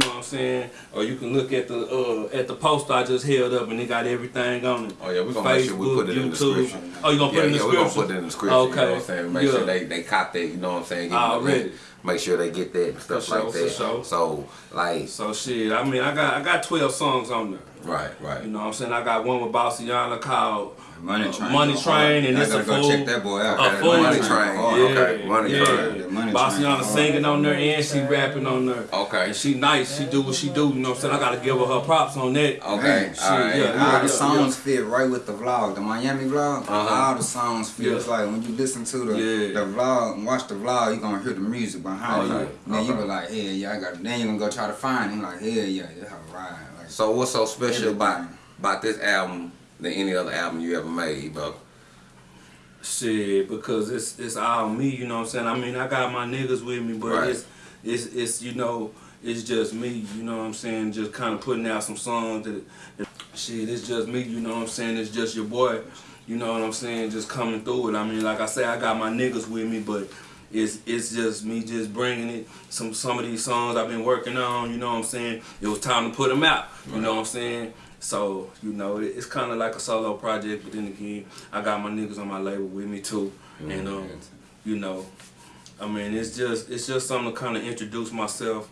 Speaker 2: L L Y A S M A H D I. You know what I'm saying? Or you can look at the uh, at the poster I just held up and it got everything on it.
Speaker 3: Oh yeah, we're gonna make sure we put it in the description.
Speaker 2: Oh, you gonna put
Speaker 3: yeah,
Speaker 2: it in the
Speaker 3: yeah,
Speaker 2: description?
Speaker 3: we're gonna put it in the description.
Speaker 2: Okay.
Speaker 3: You know what I'm saying? Make
Speaker 2: yeah.
Speaker 3: sure they they cop that. You know what I'm saying? Them
Speaker 2: Already.
Speaker 3: Make sure they get that and stuff
Speaker 2: sure,
Speaker 3: like that.
Speaker 2: sure.
Speaker 3: So like,
Speaker 2: So shit, I mean, I got I got 12 songs on there.
Speaker 3: right, right.
Speaker 2: You know what I'm saying? I got one with Bossiana called
Speaker 4: Money
Speaker 2: uh,
Speaker 4: Train.
Speaker 2: Money Train, and
Speaker 4: I
Speaker 2: it's a
Speaker 4: go
Speaker 2: fool.
Speaker 4: check that boy out.
Speaker 2: A
Speaker 4: That
Speaker 2: fool.
Speaker 3: Money Train.
Speaker 4: hard.
Speaker 3: Yeah. okay, Money
Speaker 2: yeah.
Speaker 3: Train.
Speaker 4: The Money
Speaker 2: Bossiana
Speaker 4: Train.
Speaker 2: singing on there and she rapping on there.
Speaker 3: Okay.
Speaker 2: And she nice, she do what she do, you know what I'm saying? I gotta give her her props on that.
Speaker 3: Okay,
Speaker 4: Man,
Speaker 2: shit,
Speaker 3: all right.
Speaker 2: yeah,
Speaker 4: All
Speaker 2: yeah.
Speaker 4: the songs fit right with the vlog, the Miami vlog.
Speaker 3: Uh-huh.
Speaker 4: All the songs fit.
Speaker 2: Yeah.
Speaker 4: Like when you listen to the
Speaker 2: Yeah.
Speaker 4: the vlog and watch the vlog, you gonna hear the music behind
Speaker 2: Oh,
Speaker 4: you.
Speaker 2: yeah.
Speaker 4: And then you be like, yeah, yeah, I got. Then you gonna go try to find it. Like, yeah, yeah, yeah, right. Like,
Speaker 3: So what's so special about about this album than any other album you ever made, bro?
Speaker 2: Shit, because it's it's all me, you know what I'm saying? I mean, I got my niggas with me, but
Speaker 3: Right.
Speaker 2: it's it's it's you know, it's just me, you know what I'm saying? Just kind of putting out some songs that, that shit, it's just me, you know what I'm saying? It's just your boy, you know what I'm saying? Just coming through it. I mean, like I say, I got my niggas with me, but it's it's just me just bringing it. Some some of these songs I've been working on, you know what I'm saying? It was time to put them out, you know what I'm saying? So, you know, it, it's kind of like a solo project, but then again, I got my niggas on my label with me too. And, um, you know, I mean, it's just it's just something to kind of introduce myself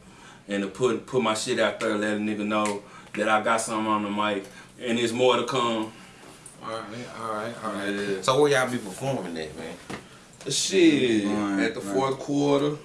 Speaker 2: and to put put my shit out there, let a nigga know that I got something on the mic, and there's more to come.
Speaker 3: All right, all right, all right.
Speaker 2: Yeah.
Speaker 3: So where y'all be performing at, man?
Speaker 2: Shit,
Speaker 4: Right,
Speaker 2: at the
Speaker 4: right.
Speaker 2: fourth quarter,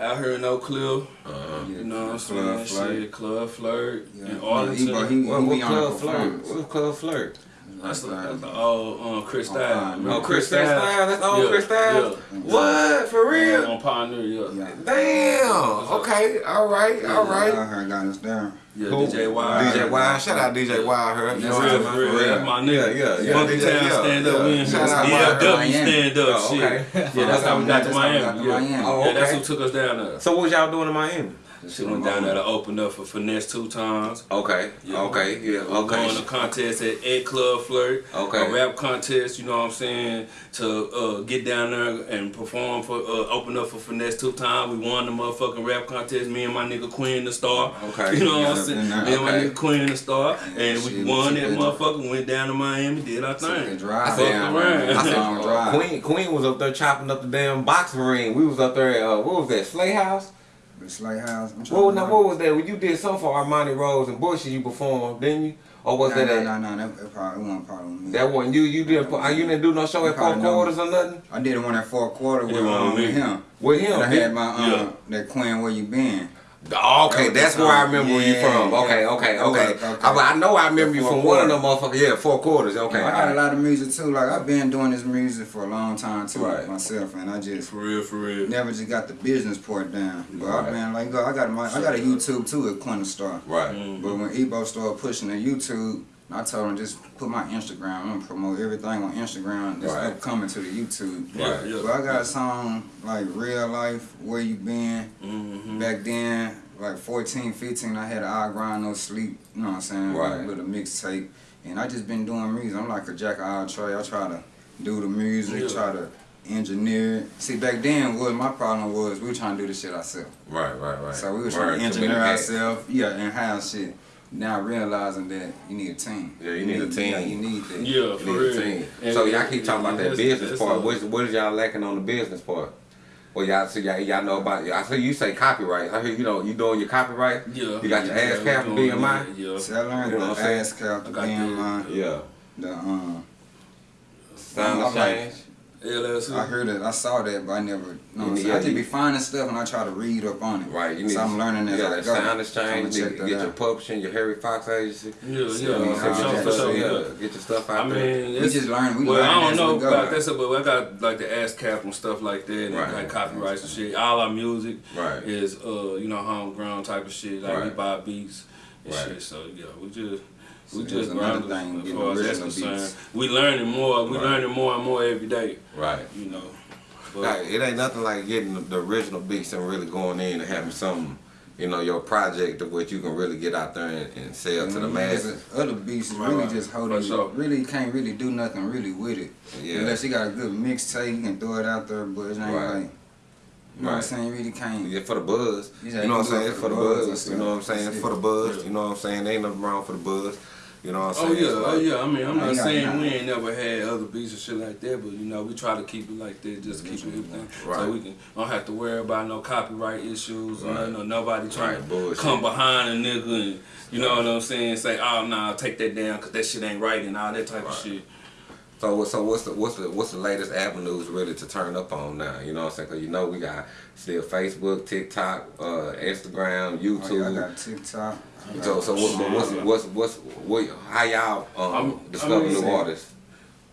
Speaker 2: out here in Oak Cliff,
Speaker 3: Uh-huh.
Speaker 2: you know what I'm
Speaker 4: Club
Speaker 2: saying?
Speaker 4: Flirt.
Speaker 2: Shit, Club Flirt
Speaker 4: Yeah.
Speaker 2: in
Speaker 4: Yeah,
Speaker 2: Arlington.
Speaker 4: he- he-
Speaker 3: What, what
Speaker 4: be on
Speaker 3: club
Speaker 4: the
Speaker 3: flirt?
Speaker 4: performance.
Speaker 3: What club flirt?
Speaker 2: That's the,
Speaker 4: Like,
Speaker 2: that's the old um, Chris
Speaker 4: Oh,
Speaker 2: Style.
Speaker 4: Pioneer.
Speaker 3: Oh, Chris Styles. That's old
Speaker 2: Yeah,
Speaker 3: Chris Styles.
Speaker 2: yeah.
Speaker 3: What? For real?
Speaker 2: On Pioneer, yeah.
Speaker 4: Yeah.
Speaker 3: Damn. Okay. All right. All right.
Speaker 4: I heard got us down.
Speaker 2: Yeah,
Speaker 3: Who?
Speaker 2: DJ Wild.
Speaker 3: DJ Wild. Shout out DJ Wild. Her. You know
Speaker 2: That's
Speaker 3: what I'm
Speaker 2: real,
Speaker 3: saying?
Speaker 2: for real. That's my nigga.
Speaker 3: Yeah, yeah, yeah.
Speaker 2: Funky
Speaker 3: DJ,
Speaker 2: Town
Speaker 3: yeah,
Speaker 2: stand up.
Speaker 3: yeah.
Speaker 2: We in
Speaker 3: Shout out
Speaker 2: here.
Speaker 3: Wild.
Speaker 2: DFW
Speaker 4: Miami.
Speaker 2: stand up.
Speaker 3: Oh,
Speaker 2: shit.
Speaker 3: okay.
Speaker 2: Yeah, that's <laughs> how we got to
Speaker 4: That's how we got
Speaker 2: Miami.
Speaker 4: to
Speaker 2: Yeah.
Speaker 4: Miami.
Speaker 3: Oh,
Speaker 2: Yeah, that's
Speaker 3: okay.
Speaker 2: who took us down there.
Speaker 3: So what y'all doing in Miami?
Speaker 2: She went down there to open up for Finesse2Tymes.
Speaker 3: Okay, okay, yeah, okay.
Speaker 2: won a contest at Ed Club Flirt.
Speaker 3: Okay.
Speaker 2: A rap contest, you know what I'm saying, to uh, get down there and perform for, uh, open up for Finesse2Tymes. We won the motherfucking rap contest, me and my nigga Queen the Star.
Speaker 3: Okay.
Speaker 2: You know what I'm
Speaker 4: Yeah,
Speaker 2: saying? Me
Speaker 4: yeah,
Speaker 2: and my nigga Queen the Star. And we won that
Speaker 4: it-
Speaker 2: motherfucker, went down to Miami, did our thing.
Speaker 4: drive
Speaker 2: Fucked
Speaker 4: down,
Speaker 2: around.
Speaker 3: I said. <laughs> Queen Queen was up there chopping up the damn boxing ring. We was up there at, uh, what was that, Slay House?
Speaker 4: The Slay House. I'm
Speaker 3: What, now, what was that? When you did something for Armani Rose and Bush, you performed, didn't you? Or was
Speaker 4: no,
Speaker 3: that
Speaker 4: no,
Speaker 3: at,
Speaker 4: no, no, that, that probably, wasn't probably me.
Speaker 3: that one? You you didn't put- you didn't do no show at four
Speaker 4: Probably no.
Speaker 3: quarters or nothing
Speaker 4: I did it one at four quarter with, um,
Speaker 2: with
Speaker 4: with him.
Speaker 3: with him?
Speaker 4: And I had my um,
Speaker 2: Yeah.
Speaker 4: that Queen, where you been?
Speaker 3: Oh, okay,
Speaker 4: That
Speaker 3: that's where I remember where you
Speaker 4: Yeah,
Speaker 3: from. Okay,
Speaker 4: yeah.
Speaker 3: okay,
Speaker 4: That
Speaker 3: okay.
Speaker 4: okay.
Speaker 3: I, I know I remember you
Speaker 4: four
Speaker 3: from one of
Speaker 4: quarters.
Speaker 3: them motherfuckers. Yeah, four quarters. Okay,
Speaker 4: I got a lot of music too. Like I've been doing this music for a long time too,
Speaker 3: Right.
Speaker 4: myself, and I just
Speaker 2: For real, for real.
Speaker 4: never just got the business part down. But
Speaker 3: Right.
Speaker 4: I've been like, I got my, I got a YouTube too at Quinta Star.
Speaker 3: Right.
Speaker 2: Mm.
Speaker 4: But when Ebo started pushing the YouTube, I told him just put my Instagram. I'm promote everything on Instagram. That's
Speaker 3: Right.
Speaker 4: upcoming to the YouTube.
Speaker 2: Yeah,
Speaker 3: Right.
Speaker 2: yeah.
Speaker 4: But I got a song like Real Life, Where You Been.
Speaker 2: Mm-hmm.
Speaker 4: Back then, like 14, 15, I had I Grind No Sleep, you know what I'm saying?
Speaker 3: Right.
Speaker 4: With a mixtape. And I just been doing music. I'm like a jack of all trades. I try to do the music,
Speaker 2: Yeah.
Speaker 4: try to engineer it. See, back then, what my problem was, we were trying to do the shit ourselves.
Speaker 3: Right, right, right.
Speaker 4: So we were
Speaker 3: Word,
Speaker 4: trying to engineer ourselves, yeah, and house shit. Now realizing that you need a team.
Speaker 3: Yeah, you need a team.
Speaker 4: Yeah, you need that.
Speaker 2: Yeah,
Speaker 3: You
Speaker 2: for
Speaker 3: need
Speaker 2: real.
Speaker 3: a team.
Speaker 2: And-
Speaker 3: so y'all keep talking about that business part.
Speaker 2: a-
Speaker 3: What, what is y'all lacking on the business part? Well, y'all see y'all, y'all know about. I see you say copyright. I hear you know you doing your copyright.
Speaker 2: Yeah.
Speaker 3: You got your
Speaker 2: yeah,
Speaker 3: ass
Speaker 2: we
Speaker 3: cap and BMI.
Speaker 2: that, Yeah.
Speaker 4: See, I learned
Speaker 3: You know
Speaker 4: the
Speaker 3: what I'm saying?
Speaker 4: ASCAP, the
Speaker 2: I got the-
Speaker 4: BMI,
Speaker 3: Yeah.
Speaker 4: the um.
Speaker 3: SoundExchange.
Speaker 2: LLC.
Speaker 4: I heard it, I saw that, but I never. You know I'm
Speaker 3: Yeah,
Speaker 4: saying? I just be finding stuff and I try to read up on it.
Speaker 3: Right. You need.
Speaker 4: so I'm learning as
Speaker 3: you
Speaker 4: I go.
Speaker 3: that sound
Speaker 4: I'ma
Speaker 3: exchange. You
Speaker 4: check
Speaker 3: need to
Speaker 4: that
Speaker 3: get your
Speaker 4: out.
Speaker 3: publishing, your Harry Fox agency.
Speaker 2: Yeah, yeah,
Speaker 4: Yeah,
Speaker 2: for
Speaker 3: So
Speaker 2: sure,
Speaker 3: get
Speaker 2: for
Speaker 3: your-
Speaker 2: sure,
Speaker 3: yeah,
Speaker 2: yeah.
Speaker 3: Get your stuff out
Speaker 2: I
Speaker 3: there.
Speaker 2: mean,
Speaker 4: We just learn. We
Speaker 2: well,
Speaker 4: learn
Speaker 2: I don't know
Speaker 4: we go.
Speaker 2: about that stuff, but I got like the ASCAP and stuff like that, and
Speaker 3: Right.
Speaker 2: like copyrights and shit. All our music
Speaker 3: Right.
Speaker 2: is, uh, you know, homegrown type of shit. Like we buy beats and
Speaker 3: Right.
Speaker 2: shit. So yeah, we just. We
Speaker 4: So
Speaker 2: just
Speaker 4: there's another
Speaker 2: grinding
Speaker 4: thing,
Speaker 2: as
Speaker 4: getting
Speaker 2: far as
Speaker 4: original beats.
Speaker 2: We learning more. We
Speaker 3: Right.
Speaker 2: learning more and more every day.
Speaker 3: Right.
Speaker 2: You know. But,
Speaker 3: Like, it ain't nothing like getting the, the original beats and really going in and having something, you know, your project of what you can really get out there and, and sell to the
Speaker 4: Mhm.
Speaker 3: masses.
Speaker 4: Other beats is
Speaker 2: Right,
Speaker 4: really
Speaker 2: right.
Speaker 4: just
Speaker 2: For
Speaker 4: holding.
Speaker 2: sure.
Speaker 4: Really can't really do nothing really with it.
Speaker 3: Yeah.
Speaker 4: Unless you got a good mixtape, you can throw it out there, but it ain't
Speaker 3: Right.
Speaker 4: like. You know what I'm
Speaker 3: Right.
Speaker 4: saying? You really can't.
Speaker 3: Yeah, for the buzz. You know what I'm saying? for the buzz. You know what I'm saying? For the buzz. You know what I'm saying? Ain't nothing wrong for the buzz. You know what I'm saying?
Speaker 2: Oh
Speaker 3: saying?
Speaker 2: yeah,
Speaker 3: It's
Speaker 2: oh yeah. I mean, I'm not saying
Speaker 4: none.
Speaker 2: we ain't never had other beats and shit like that, but you know, we try to keep it like that, just keep it everything,
Speaker 3: Right.
Speaker 2: so we can don't have to worry about no copyright issues or
Speaker 3: Right.
Speaker 2: or nobody trying to come behind a nigga and you know what I'm saying, say, oh nah, take that down because that shit ain't right and all that type of shit.
Speaker 3: So what- so what's the what's the what's the latest avenues really to turn up on now? You know what I'm saying? Cause you know we got still Facebook, TikTok, uh, Instagram,
Speaker 4: Oh, yeah, I got TikTok. I got-
Speaker 3: so so what, but what's what's what's what how y'all um,
Speaker 2: I'm-
Speaker 3: discover
Speaker 2: I mean-
Speaker 3: new artists?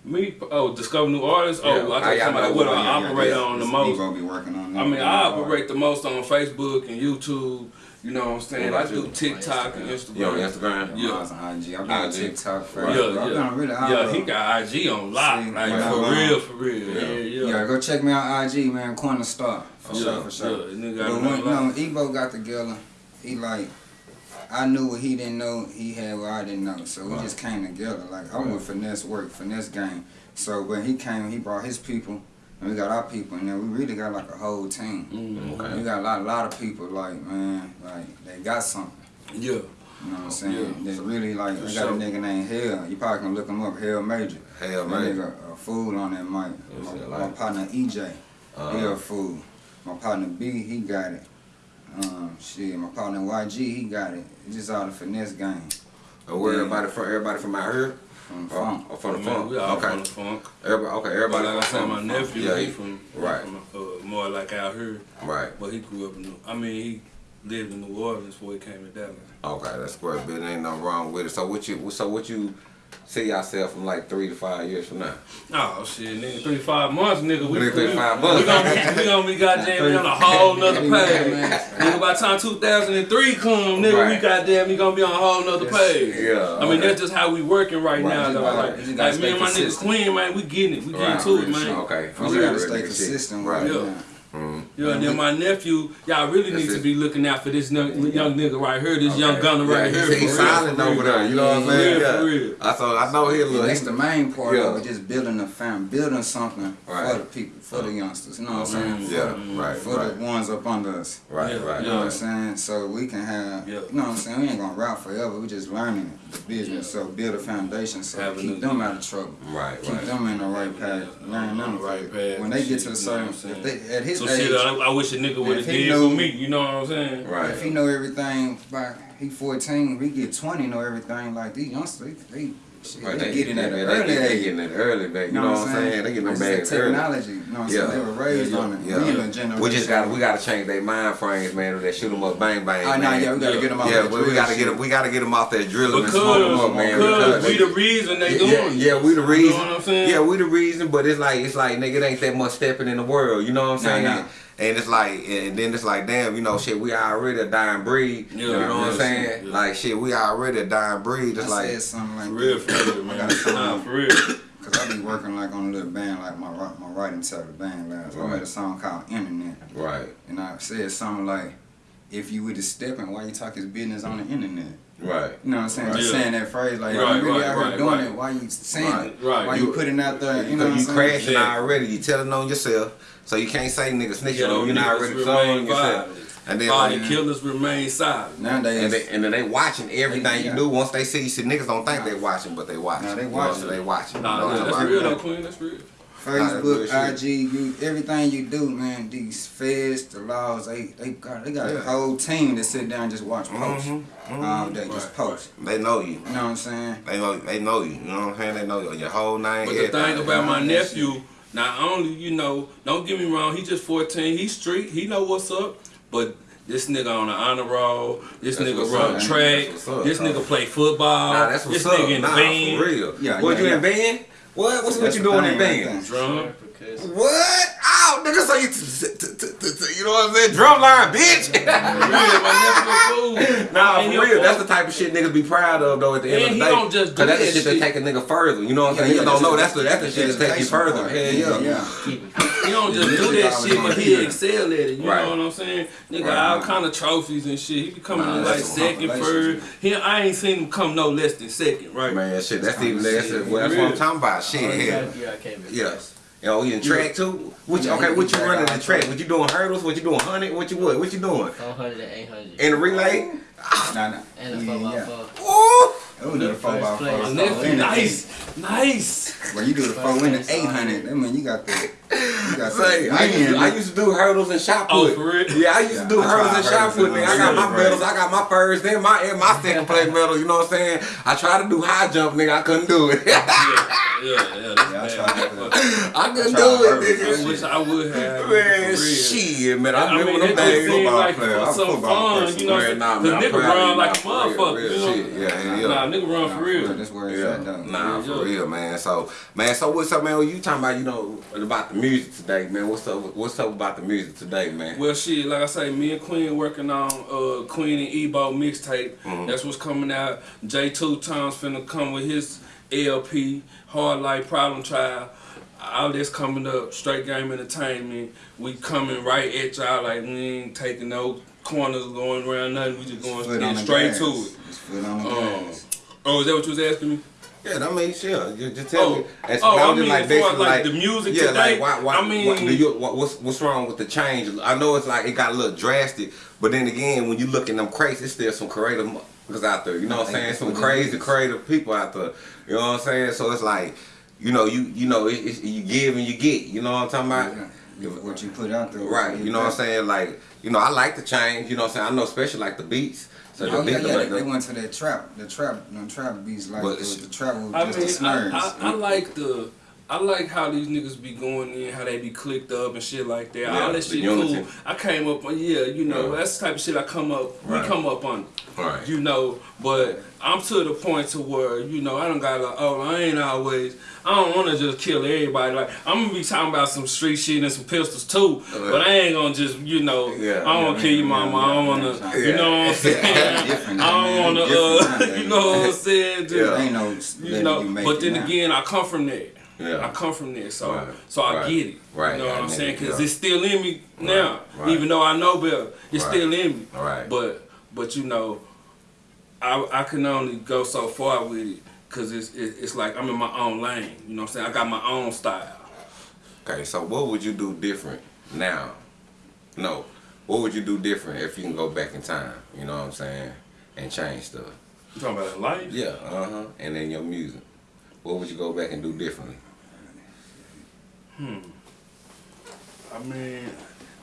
Speaker 2: Me, oh, discover new artists.
Speaker 3: Yeah,
Speaker 2: Oh, I
Speaker 3: how
Speaker 2: thought
Speaker 3: y'all
Speaker 2: somebody
Speaker 3: know
Speaker 2: what
Speaker 3: what
Speaker 2: I operate
Speaker 3: yeah,
Speaker 2: on the
Speaker 4: This
Speaker 2: most.
Speaker 4: Ebo be working on.
Speaker 2: I mean, I operate the most on Facebook and YouTube. You know what I'm saying?
Speaker 3: What
Speaker 2: I
Speaker 3: about
Speaker 2: do
Speaker 3: you?
Speaker 2: TikTok and Instagram.
Speaker 3: You on Instagram?
Speaker 2: Yeah.
Speaker 4: I was on IG. I've on
Speaker 3: IG.
Speaker 4: TikTok
Speaker 2: Yeah,
Speaker 4: forever.
Speaker 2: yeah.
Speaker 4: I've been really all
Speaker 2: Yeah, he got IG on lock,
Speaker 4: See,
Speaker 2: like
Speaker 4: yeah,
Speaker 2: for
Speaker 4: man.
Speaker 2: real, for real.
Speaker 3: Yeah.
Speaker 2: Yeah, yeah.
Speaker 4: Yeah, go check me out IG, man. Corner Star. For
Speaker 2: Yeah,
Speaker 4: sure, for sure.
Speaker 2: yeah, nigga
Speaker 4: but when,
Speaker 2: on
Speaker 4: you know, Ebo got together, he like, I knew what he didn't know, he had what I didn't know. So we
Speaker 3: Right.
Speaker 4: just came together. Like, I'm
Speaker 3: Right.
Speaker 4: with Finesse Work, Finesse Gang. So when he came, he brought his people, and we got our people, and then we really got like a whole team.
Speaker 2: Mm,
Speaker 3: Okay.
Speaker 4: We got a lot, a lot of people, like, man, like, they got something.
Speaker 2: yeah.
Speaker 4: You know what I'm saying?
Speaker 2: Yeah.
Speaker 4: They really like.
Speaker 2: For
Speaker 4: I got
Speaker 2: sure.
Speaker 4: a nigga named Hell. You probably can look him up. Hell Major.
Speaker 3: Hell
Speaker 4: That
Speaker 3: man.
Speaker 4: nigga a fool on that mic.
Speaker 3: What's
Speaker 4: My,
Speaker 3: that
Speaker 4: my partner EJ. He
Speaker 3: Uh,
Speaker 4: a fool. My partner B, he got it. Um, shit. My partner YG, he got it. It's just all the finesse game
Speaker 3: and where
Speaker 4: Yeah.
Speaker 3: everybody from? Everybody from out here?
Speaker 4: From
Speaker 3: Or,
Speaker 4: funk.
Speaker 3: from the
Speaker 2: Man,
Speaker 3: funk?
Speaker 2: we all
Speaker 3: okay.
Speaker 2: from the funk.
Speaker 3: Everybody, okay.
Speaker 2: But
Speaker 3: Everybody.
Speaker 2: like I said, my nephew,
Speaker 3: Yeah.
Speaker 2: he
Speaker 3: he-
Speaker 2: from,
Speaker 3: right.
Speaker 2: from uh, more like out here,
Speaker 3: Right.
Speaker 2: but he grew up in. New, I mean, he lived in New Orleans before he came to Dallas.
Speaker 3: Okay, that's great. But Ain't nothing wrong with it. So what you so what you see yourself from like three to five years from now?
Speaker 2: Oh shit, nigga, three five months, nigga. We,
Speaker 3: Three, three,
Speaker 2: we-
Speaker 3: five
Speaker 2: We
Speaker 3: months.
Speaker 2: gonna be, we gonna be goddamn we on a whole nother page. man. nigga, by the time 2003 come, nigga, we goddamn we gonna be on a whole nother page.
Speaker 3: Yeah.
Speaker 2: I mean,
Speaker 3: okay.
Speaker 2: that's just how we working right,
Speaker 4: Right,
Speaker 2: now, though.
Speaker 4: gotta-
Speaker 2: Like, like me and my
Speaker 4: stay
Speaker 2: nix. Queen, man, we getting it. We getting
Speaker 3: Right,
Speaker 2: to it, man.
Speaker 3: Okay.
Speaker 2: For
Speaker 4: You gotta stay consistent
Speaker 3: Right.
Speaker 4: with it.
Speaker 2: Yeah.
Speaker 4: Man.
Speaker 2: Yeah, and then my nephew, y'all really
Speaker 3: That's
Speaker 2: need to be looking out for this young, young nigga right here, this young
Speaker 3: Okay.
Speaker 2: gunner right
Speaker 3: Yeah,
Speaker 2: here.
Speaker 3: He's, he's
Speaker 2: for real,
Speaker 3: silent over there. You know what I'm saying?
Speaker 2: real,
Speaker 3: Yeah.
Speaker 2: for real.
Speaker 3: I saw. I know he a little.
Speaker 4: That's the main part
Speaker 3: Yeah.
Speaker 4: of it, just building a family, building something
Speaker 3: Right.
Speaker 4: for the people, for the youngsters. You know what I'm saying?
Speaker 3: Mm, yeah.
Speaker 4: For,
Speaker 3: Right.
Speaker 4: for
Speaker 3: Right.
Speaker 4: the ones up under us.
Speaker 3: Right.
Speaker 2: Yeah,
Speaker 3: Right.
Speaker 4: You know what I'm saying? So we can have,
Speaker 2: Yeah.
Speaker 4: you know what I'm saying? We ain't gonna rap forever. We just learning the business. So build a foundation so
Speaker 2: Having
Speaker 4: keep them out of trouble.
Speaker 3: Right.
Speaker 4: Keep
Speaker 3: Right.
Speaker 4: them in the right path. Learn them
Speaker 2: the right path
Speaker 4: When they get to a
Speaker 2: you
Speaker 4: certain, if they, at his
Speaker 2: So
Speaker 4: age,
Speaker 2: shit, I, I wish a nigga would have
Speaker 4: If he
Speaker 2: did
Speaker 4: knew-
Speaker 2: for me. You know what I'm saying?
Speaker 3: Right.
Speaker 4: if he know everything by he 14, we get 20, know everything like these youngsters, they, they, shit,
Speaker 3: Right,
Speaker 4: they, get in at
Speaker 3: they,
Speaker 4: early
Speaker 3: they, they getting it early, back. You know what I'm saying? They getting them
Speaker 4: It's
Speaker 3: bags
Speaker 4: the
Speaker 3: early.
Speaker 4: technology. You know what I'm
Speaker 3: Yeah.
Speaker 4: saying? They were raised
Speaker 2: Yeah,
Speaker 4: on it.
Speaker 3: Yeah.
Speaker 4: We in a generation.
Speaker 3: We just got we got to change their mind frames, man. That shoot them up, bang bang.
Speaker 4: Oh, nah,
Speaker 3: man.
Speaker 4: yeah, we gotta
Speaker 2: Yeah.
Speaker 4: get them out
Speaker 3: Yeah,
Speaker 4: that
Speaker 3: but we gotta
Speaker 4: shit.
Speaker 3: get them. We gotta get them off that drilling and smoke them up,
Speaker 2: Because,
Speaker 3: man.
Speaker 2: because
Speaker 3: they-
Speaker 2: we the reason they
Speaker 3: yeah,
Speaker 2: doing it.
Speaker 3: yeah, we the reason.
Speaker 2: You know what I'm saying?
Speaker 3: Yeah, we the reason, but it's like it's like nigga, it ain't that much stepping in the world. You know what I'm
Speaker 4: Nah,
Speaker 3: saying?
Speaker 4: nah.
Speaker 3: And it's like, and then it's like, damn, you know, shit, we already a dying breed.
Speaker 2: Yeah,
Speaker 3: you know what I'm saying?
Speaker 2: yeah.
Speaker 3: Like, shit, we already a dying breed.
Speaker 4: I
Speaker 3: It's like,
Speaker 4: said something like
Speaker 2: For real, for real, man.
Speaker 4: I got a
Speaker 2: Nah, for real.
Speaker 4: Cause I be working like on a little band, like my my writing type of band last. I
Speaker 3: Right.
Speaker 4: made a song called Internet,
Speaker 3: right,
Speaker 4: and I said something like, "If you with the stepping, why you talk his business on the internet?"
Speaker 3: right.
Speaker 4: You know what I'm saying? Just
Speaker 2: Yeah.
Speaker 4: saying that phrase, like,
Speaker 2: Right,
Speaker 4: you really
Speaker 2: right,
Speaker 4: out here
Speaker 2: right,
Speaker 4: doing
Speaker 2: right.
Speaker 4: it. Why you saying
Speaker 3: Right,
Speaker 4: it?
Speaker 2: right.
Speaker 4: Why you, putting out there? You
Speaker 3: You,
Speaker 4: know what I'm
Speaker 3: you
Speaker 4: saying?
Speaker 3: crashing
Speaker 2: Yeah.
Speaker 3: already. You telling on yourself, so you can't say nigga snitching
Speaker 2: Yo,
Speaker 3: on you.
Speaker 2: niggas
Speaker 3: Not already
Speaker 2: remain
Speaker 3: telling yourself. And then,
Speaker 2: all
Speaker 3: like, uh,
Speaker 2: killers remain silent.
Speaker 4: Nowadays,
Speaker 3: and they, and then they watching everything
Speaker 4: Yeah.
Speaker 3: you do. Once they see you, see niggas don't think they watching, but they watching.
Speaker 4: Nah, they
Speaker 3: You know,
Speaker 4: watching.
Speaker 3: so they watching.
Speaker 2: Nah,
Speaker 3: you know
Speaker 2: yeah,
Speaker 3: what
Speaker 2: that's
Speaker 3: I'm
Speaker 2: real
Speaker 3: saying?
Speaker 2: though, Queen. That's real.
Speaker 4: Facebook. IG, you everything you do, man. These feds, the laws, they they got they got
Speaker 3: Yeah.
Speaker 4: a whole team that sit down and just watch posts
Speaker 3: Mhm,
Speaker 4: all day, just
Speaker 2: Right,
Speaker 4: post.
Speaker 3: They know you.
Speaker 4: You know what I'm saying?
Speaker 3: They know. They know you. You know what I'm saying? They know your, your whole name.
Speaker 2: But the
Speaker 3: everything.
Speaker 2: thing about my nephew, not only you know, don't get me wrong, he just 14, he street, he know what's up, but this nigga on the honor roll, this
Speaker 3: That's
Speaker 2: nigga
Speaker 3: what's
Speaker 2: run
Speaker 3: up,
Speaker 2: track,
Speaker 3: up,
Speaker 2: this nigga play football,
Speaker 3: Nah, that's what's
Speaker 2: this
Speaker 3: up.
Speaker 2: nigga in the
Speaker 3: nah,
Speaker 2: band,
Speaker 3: for real.
Speaker 4: Yeah,
Speaker 3: what
Speaker 4: yeah,
Speaker 3: you
Speaker 4: yeah.
Speaker 3: in band? What? What's what you doing
Speaker 4: thing
Speaker 3: in
Speaker 4: right
Speaker 3: band?
Speaker 2: drum.
Speaker 3: What? Oh, nigga, so you, t- t- t- t- t- you know what I'm saying? Drumline, bitch.
Speaker 2: For real, my nephew a fool.
Speaker 3: Nah, for real.
Speaker 2: fool.
Speaker 3: That's the type of shit niggas be proud of though. At the end of the day,
Speaker 2: don't just
Speaker 3: that's the
Speaker 2: that
Speaker 3: shit that
Speaker 2: shit.
Speaker 3: take a nigga further. You know what I'm saying?
Speaker 4: Yeah,
Speaker 3: Niggas
Speaker 4: yeah,
Speaker 3: don't know
Speaker 4: that's
Speaker 3: that's the that's the shit that take you further. Hell
Speaker 4: Yeah,
Speaker 3: yeah.
Speaker 4: yeah.
Speaker 2: He don't just do that shit, but he excel at it. You
Speaker 3: Right.
Speaker 2: know what I'm saying? Nigga,
Speaker 3: Right.
Speaker 2: all kind of trophies and shit. He be coming
Speaker 3: Nah,
Speaker 2: in like second,
Speaker 4: compilations.
Speaker 2: third. He, I ain't seen him come no less than second, right?
Speaker 3: Man, shit, that's even
Speaker 4: Shit,
Speaker 3: that's, that's what I'm talking about. Shit, oh, hell.
Speaker 5: Yeah, I came in.
Speaker 3: Yeah. Yo, you in track too? What you,
Speaker 4: Yeah,
Speaker 3: okay, what you running the
Speaker 4: track
Speaker 3: track? What you doing hurdles? What you doing hundred? What you what? What you doing?
Speaker 5: 400 and 800.
Speaker 3: In the relay?
Speaker 4: Nah, nah.
Speaker 5: And a
Speaker 4: Yeah,
Speaker 5: 4 by
Speaker 4: yeah.
Speaker 5: 4
Speaker 3: Ooh!
Speaker 4: Oh, we do the four by four.
Speaker 5: place.
Speaker 2: My
Speaker 5: Oh,
Speaker 2: nephew,
Speaker 4: in the
Speaker 2: nice, nice.
Speaker 4: When you do the four in the eight hundred, that mean you got the you got
Speaker 3: Say, I used, to, I used to do hurdles and shot
Speaker 2: Oh,
Speaker 3: put.
Speaker 2: for real?
Speaker 3: Yeah, I used to do
Speaker 4: I
Speaker 3: hurdles and shot put. Nigga, I got my
Speaker 4: shit,
Speaker 3: medals. I got my first and my and my second place medal. You know what I'm saying? I tried to do high jump, nigga. I couldn't do it.
Speaker 2: Yeah, <laughs> yeah, that's
Speaker 4: Yeah, I
Speaker 2: bad.
Speaker 4: tried that.
Speaker 3: I couldn't
Speaker 4: I tried
Speaker 3: do it,
Speaker 4: hurdles.
Speaker 2: I wish I would have.
Speaker 3: Man, shit, man. I
Speaker 2: I
Speaker 3: remember
Speaker 2: mean,
Speaker 3: them
Speaker 2: it just
Speaker 3: days.
Speaker 2: seemed
Speaker 4: Football
Speaker 2: like
Speaker 4: player. I'm a
Speaker 2: some
Speaker 4: football
Speaker 2: fun,
Speaker 4: person.
Speaker 2: you know.
Speaker 3: Man, nah,
Speaker 2: Cause nigga run like a
Speaker 3: nah, for
Speaker 2: motherfucker, you know.
Speaker 3: Yeah, yeah.
Speaker 2: Nah, nigga run for real.
Speaker 4: That's where it's at
Speaker 3: nah, for real, man. So, man, so what's up, man? What You talking about, you know, about the music today, man? What's up? What's up about the music today, man?
Speaker 2: Well, shit, like I say, me and Queen working on uh, Queen and Ebo mixtape.
Speaker 3: Mm-hmm.
Speaker 2: That's what's coming out. J Two Times finna come with his LP, Hard Life Problem Child. All this coming up, Straight Game Entertainment. We coming right at y'all like we ain't taking no corners going around nothing. We just going
Speaker 4: Foot on
Speaker 2: getting
Speaker 4: the
Speaker 2: straight to it.
Speaker 4: Just on the
Speaker 2: Um, oh, is that what you was asking me?
Speaker 3: Yeah, I mean, sure. You just tell
Speaker 2: Oh,
Speaker 3: me. As
Speaker 2: oh, I
Speaker 3: long as,
Speaker 2: mean, as far
Speaker 3: basically,
Speaker 2: as, like, the music
Speaker 3: yeah,
Speaker 2: today,
Speaker 3: like why, why,
Speaker 2: I mean-
Speaker 3: why, do you, what, what's what's wrong with the change? I know it's like it got a little drastic, but then again, when you look at them crazy, it's still some creative motherfuckers out there. You know what I'm saying? Some crazy,
Speaker 4: is.
Speaker 3: creative people out there. You know what I'm saying? So it's like, you know, you you know, it, it's, you give and you get. You know what I'm talking about?
Speaker 4: Yeah. What you put out there.
Speaker 3: Right. You know what I'm saying? Like, you know, I like the change. You know what I'm saying? I know, especially like the beats. So the
Speaker 4: Oh yeah,
Speaker 3: beat,
Speaker 4: yeah.
Speaker 3: like
Speaker 4: They, they went to that trap, the trap, the trap beats like the,
Speaker 3: it's-
Speaker 4: the trap was
Speaker 2: I
Speaker 4: just
Speaker 2: mean,
Speaker 4: the slurs.
Speaker 2: I, I, I like the. I like how these niggas be going in, how they be clicked up and shit like that.
Speaker 3: Yeah,
Speaker 2: All that shit
Speaker 3: unity.
Speaker 2: cool. I came up on, yeah, you know,
Speaker 3: Yeah.
Speaker 2: that's the type of shit I come up,
Speaker 3: Right.
Speaker 2: we come up on,
Speaker 3: Right.
Speaker 2: you know. But I'm to the point to where, you know, I don't got like, oh, I ain't always, I don't want to just kill everybody. Like, I'm gonna be talking about some street shit and some pistols too, but I ain't gonna just, you know,
Speaker 3: Yeah.
Speaker 2: I don't wanna kill your mama. I don't wanna,
Speaker 4: yeah.
Speaker 2: you know what I'm saying? I don't wanna,
Speaker 4: Different
Speaker 2: uh, <laughs> you know what I'm saying? Just,
Speaker 3: Yeah.
Speaker 4: Ain't no
Speaker 2: you know, but then again, I come from that. I come from there, so
Speaker 3: Right.
Speaker 2: so I
Speaker 3: Right.
Speaker 2: get it.
Speaker 3: Right.
Speaker 2: You know what
Speaker 3: I
Speaker 2: I'm saying? Because
Speaker 3: yeah.
Speaker 2: it's still in me now, even though I know better. It's still in me.
Speaker 3: Right.
Speaker 2: But but you know, I I can only go so far with it because it's it, it's like I'm in my own lane. You know what I'm saying? I got my own style.
Speaker 3: Okay, so what would you do different now? No. What would you do different if you can go back in time? You know what I'm saying? And change stuff.
Speaker 2: You talking about life?
Speaker 3: Yeah, uh huh. And then your music. What would you go back and do differently?
Speaker 2: I mean,